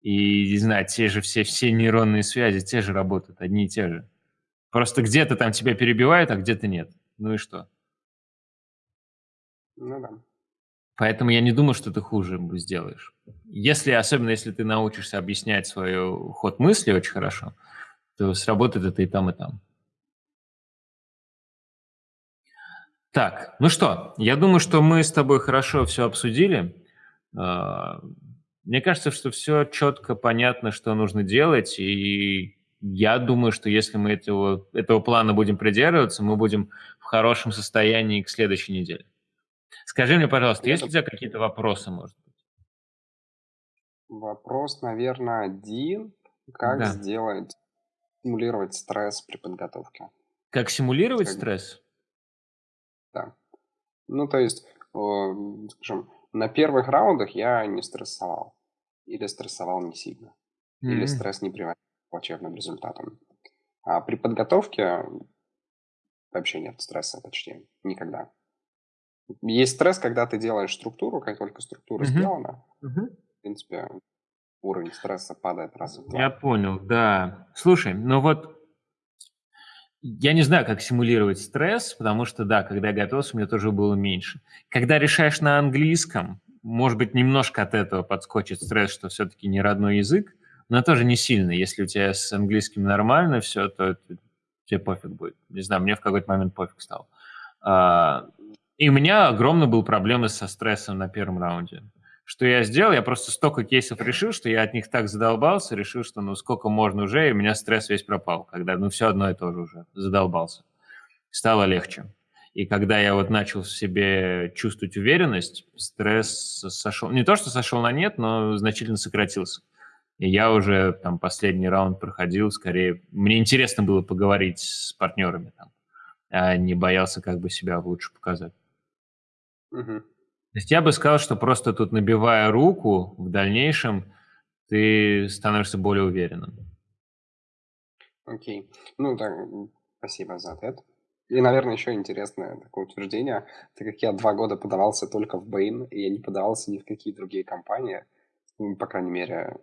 И, не знаю, те же все, все нейронные связи, те же работают, одни и те же. Просто где-то там тебя перебивают, а где-то нет. Ну и что? Ну да. Поэтому я не думаю, что ты хуже сделаешь. Если, особенно если ты научишься объяснять свой ход мысли очень хорошо, то сработает это и там, и там. Так, ну что, я думаю, что мы с тобой хорошо все обсудили. А, мне кажется, что все четко понятно, что нужно делать, и я думаю, что если мы этого, этого плана будем придерживаться, мы будем в хорошем состоянии к следующей неделе. Скажи мне, пожалуйста, есть ли у тебя какие-то вопросы, может быть? Вопрос, наверное, один. Как да. сделать, симулировать стресс при подготовке? Как симулировать как... стресс? Да. Ну, то есть, скажем, на первых раундах я не стрессовал. Или стрессовал не сильно. Mm-hmm. Или стресс не приводил плачевным результатом. А при подготовке вообще нет стресса почти никогда. Есть стресс, когда ты делаешь структуру, как только структура uh-huh. сделана, uh-huh. в принципе, уровень стресса падает раз в два. Я понял, да. Слушай, ну вот я не знаю, как симулировать стресс, потому что, да, когда я готовился, у меня тоже было меньше. Когда решаешь на английском, может быть, немножко от этого подскочит стресс, что все-таки не родной язык, но тоже не сильно. Если у тебя с английским нормально все, то тебе пофиг будет. Не знаю, мне в какой-то момент пофиг стал. А, и у меня огромно был проблемы со стрессом на первом раунде. Что я сделал? Я просто столько кейсов решил, что я от них так задолбался, решил, что ну сколько можно уже, и у меня стресс весь пропал, когда ну все одно и то же уже, задолбался. Стало легче. И когда я вот начал в себе чувствовать уверенность, стресс сошел, не то что сошел на нет, но значительно сократился. И я уже там последний раунд проходил, скорее, мне интересно было поговорить с партнерами там, а не боялся как бы себя лучше показать. Угу. То есть я бы сказал, что просто тут набивая руку, в дальнейшем ты становишься более уверенным. Окей. Ну, так, спасибо за ответ. И, наверное, еще интересное такое утверждение, так как я два года подавался только в Bain, и я не подавался ни в какие другие компании, ну, по крайней мере,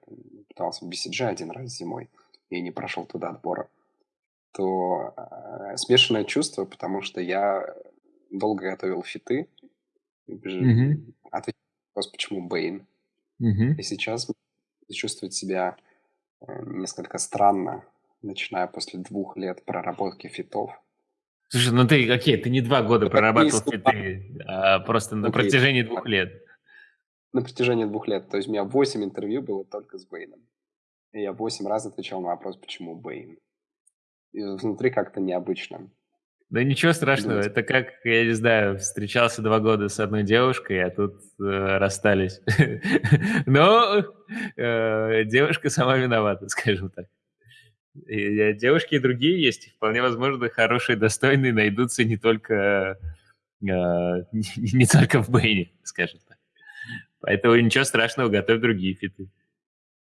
пытался в BCG один раз зимой и не прошел туда отбора, то э, смешанное чувство, потому что я долго готовил фиты, mm-hmm. ответил вопрос, почему Бэйн. Mm-hmm. И сейчас чувствовать себя э, несколько странно, начиная после двух лет проработки фитов. Слушай, ну ты, окей, ты не два года прорабатывал фиты, а просто на протяжении двух лет на протяжении двух лет. То есть у меня 8 интервью было только с Бэйном. И я 8 раз отвечал на вопрос, почему Бэйн. И внутри как-то необычно. Да ничего страшного, Думать. это как, я не знаю, встречался два года с одной девушкой, а тут э, расстались. Но э, девушка сама виновата, скажем так. И, э, девушки и другие есть, вполне возможно, хорошие, достойные найдутся не только, э, не, не только в Бэйне, скажем так. Поэтому ничего страшного, готовь другие фиты.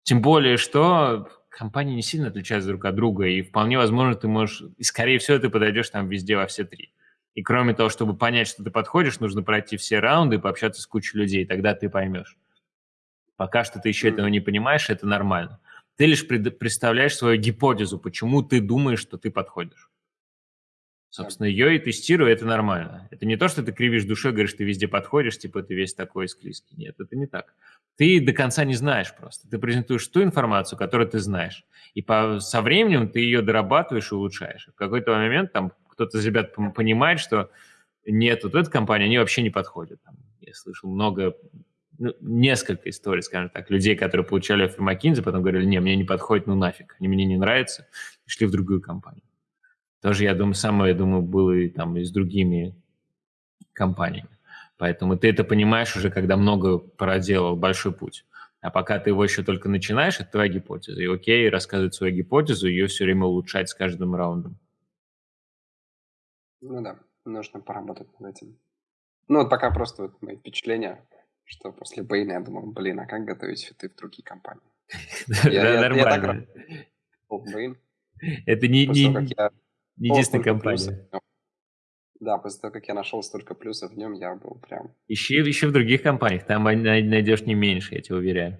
Тем более, что компании не сильно отличаются друг от друга, и вполне возможно, ты можешь, и скорее всего, ты подойдешь там везде во все три. И кроме того, чтобы понять, что ты подходишь, нужно пройти все раунды и пообщаться с кучей людей, тогда ты поймешь. Пока что ты еще этого не понимаешь, это нормально. Ты лишь представляешь свою гипотезу, почему ты думаешь, что ты подходишь. Собственно, ее и тестирую, это нормально. Это не то, что ты кривишь душой, говоришь, ты везде подходишь, типа ты весь такой склизкий. Нет, это не так. Ты до конца не знаешь просто. Ты презентуешь ту информацию, которую ты знаешь. И по, со временем ты ее дорабатываешь и улучшаешь. В какой-то момент там кто-то из ребят понимает, что нет, вот эта компания, они вообще не подходят. Там, я слышал много, ну, несколько историй, скажем так, людей, которые получали офер McKinsey, потом говорили, не, мне не подходит, ну нафиг, они мне не нравятся, и шли в другую компанию. Тоже, я думаю, самое, я думаю, было и там и с другими компаниями. Поэтому ты это понимаешь уже, когда много проделал, большой путь. А пока ты его еще только начинаешь, это твоя гипотеза. И окей, рассказывать свою гипотезу, ее все время улучшать с каждым раундом. Ну да, нужно поработать над этим. Ну вот пока просто вот мои впечатления, что после Бейна я думал, блин, а как готовить фиты в другие компании? Да, нормально. Это не единственная компания. Да, после того, как я нашел столько плюсов в нем, я был прям... Ищи, ищи в других компаниях, там найдешь не меньше, я тебе уверяю.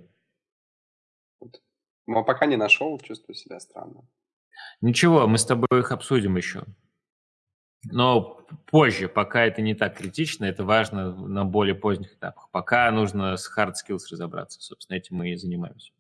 Но пока не нашел, чувствую себя странно. Ничего, мы с тобой их обсудим еще. Но позже, пока это не так критично, это важно на более поздних этапах. Пока нужно с hard skills разобраться. Собственно, этим мы и занимаемся.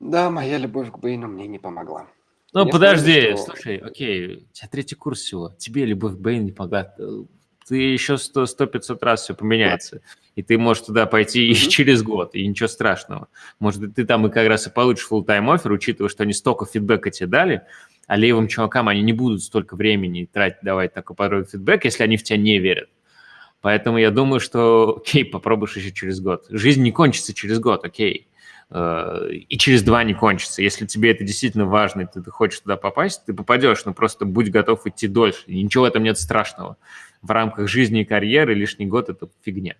Да, моя любовь к Бэйну мне не помогла. Ну, мне подожди, что... слушай, окей, у тебя третий курс всего, тебе любовь к Бэйну не помогла. Ты еще 100-500 раз все поменяется. И ты можешь туда пойти mm-hmm. и через год, и ничего страшного. Может, ты там и как раз и получишь full-time офер, учитывая, что они столько фидбэка тебе дали, а левым чувакам они не будут столько времени тратить, давать такой порой фидбэк, если они в тебя не верят. Поэтому я думаю, что, окей, попробуешь еще через год. Жизнь не кончится через год, окей. Э, и через два не кончится. Если тебе это действительно важно, и ты, ты хочешь туда попасть, ты попадешь, но просто будь готов идти дольше. И ничего в этом нет страшного. В рамках жизни и карьеры лишний год – это фигня.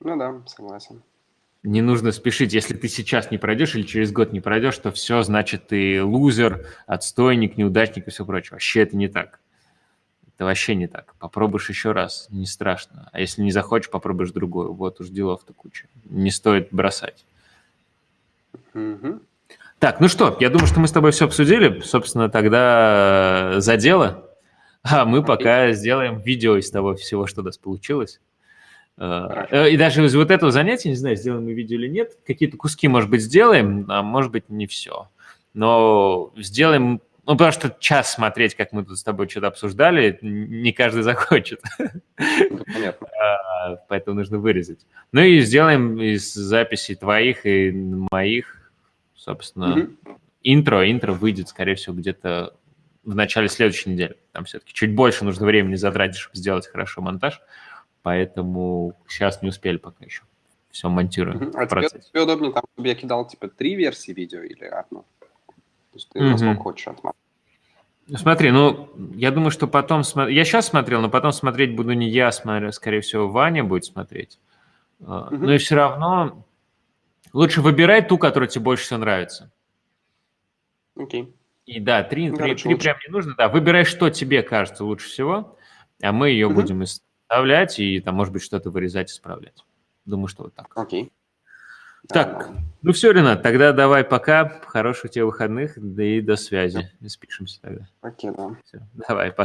Ну да, согласен. Не нужно спешить. Если ты сейчас не пройдешь или через год не пройдешь, то все, значит, ты лузер, отстойник, неудачник и все прочее. Вообще это не так. Это вообще не так. Попробуешь еще раз, не страшно. А если не захочешь, попробуешь другую. Вот уж делов-то куча. Не стоит бросать. Угу. Так, ну что, я думаю, что мы с тобой все обсудили. Собственно, тогда за дело. А мы пока сделаем видео из того всего, что у нас получилось. Хорошо. Э, и даже из вот этого занятия, не знаю, сделаем мы видео или нет, какие-то куски, может быть, сделаем, а может быть, не все. Но сделаем ну, потому что час смотреть, как мы тут с тобой что-то обсуждали, не каждый захочет. Понятно. А, поэтому нужно вырезать. Ну и сделаем из записей твоих и моих, собственно, интро. Интро выйдет, скорее всего, где-то в начале следующей недели. Там все-таки чуть больше нужно времени затратить, чтобы сделать хорошо монтаж. Поэтому сейчас не успели пока еще. Все монтируем. А тебе, тебе удобнее, там, чтобы я кидал, типа, три версии видео или одну? То есть ты mm-hmm. насколько хочешь отмотать. Смотри, ну, я думаю, что потом... Я сейчас смотрел, но потом смотреть буду не я, смотрю, скорее всего, Ваня будет смотреть. Mm-hmm. Но и все равно лучше выбирай ту, которая тебе больше всего нравится. Окей. Okay. И да, три, ну, три, три прям не нужно, да. Выбирай, что тебе кажется лучше всего, а мы ее mm-hmm. будем вставлять и там, может быть, что-то вырезать, исправлять. Думаю, что вот так. Окей. Okay. Так, ну все, Ренат, тогда давай пока. Хороших тебе выходных, да и до связи. Спишемся тогда. Окей, да. Все, давай, пока.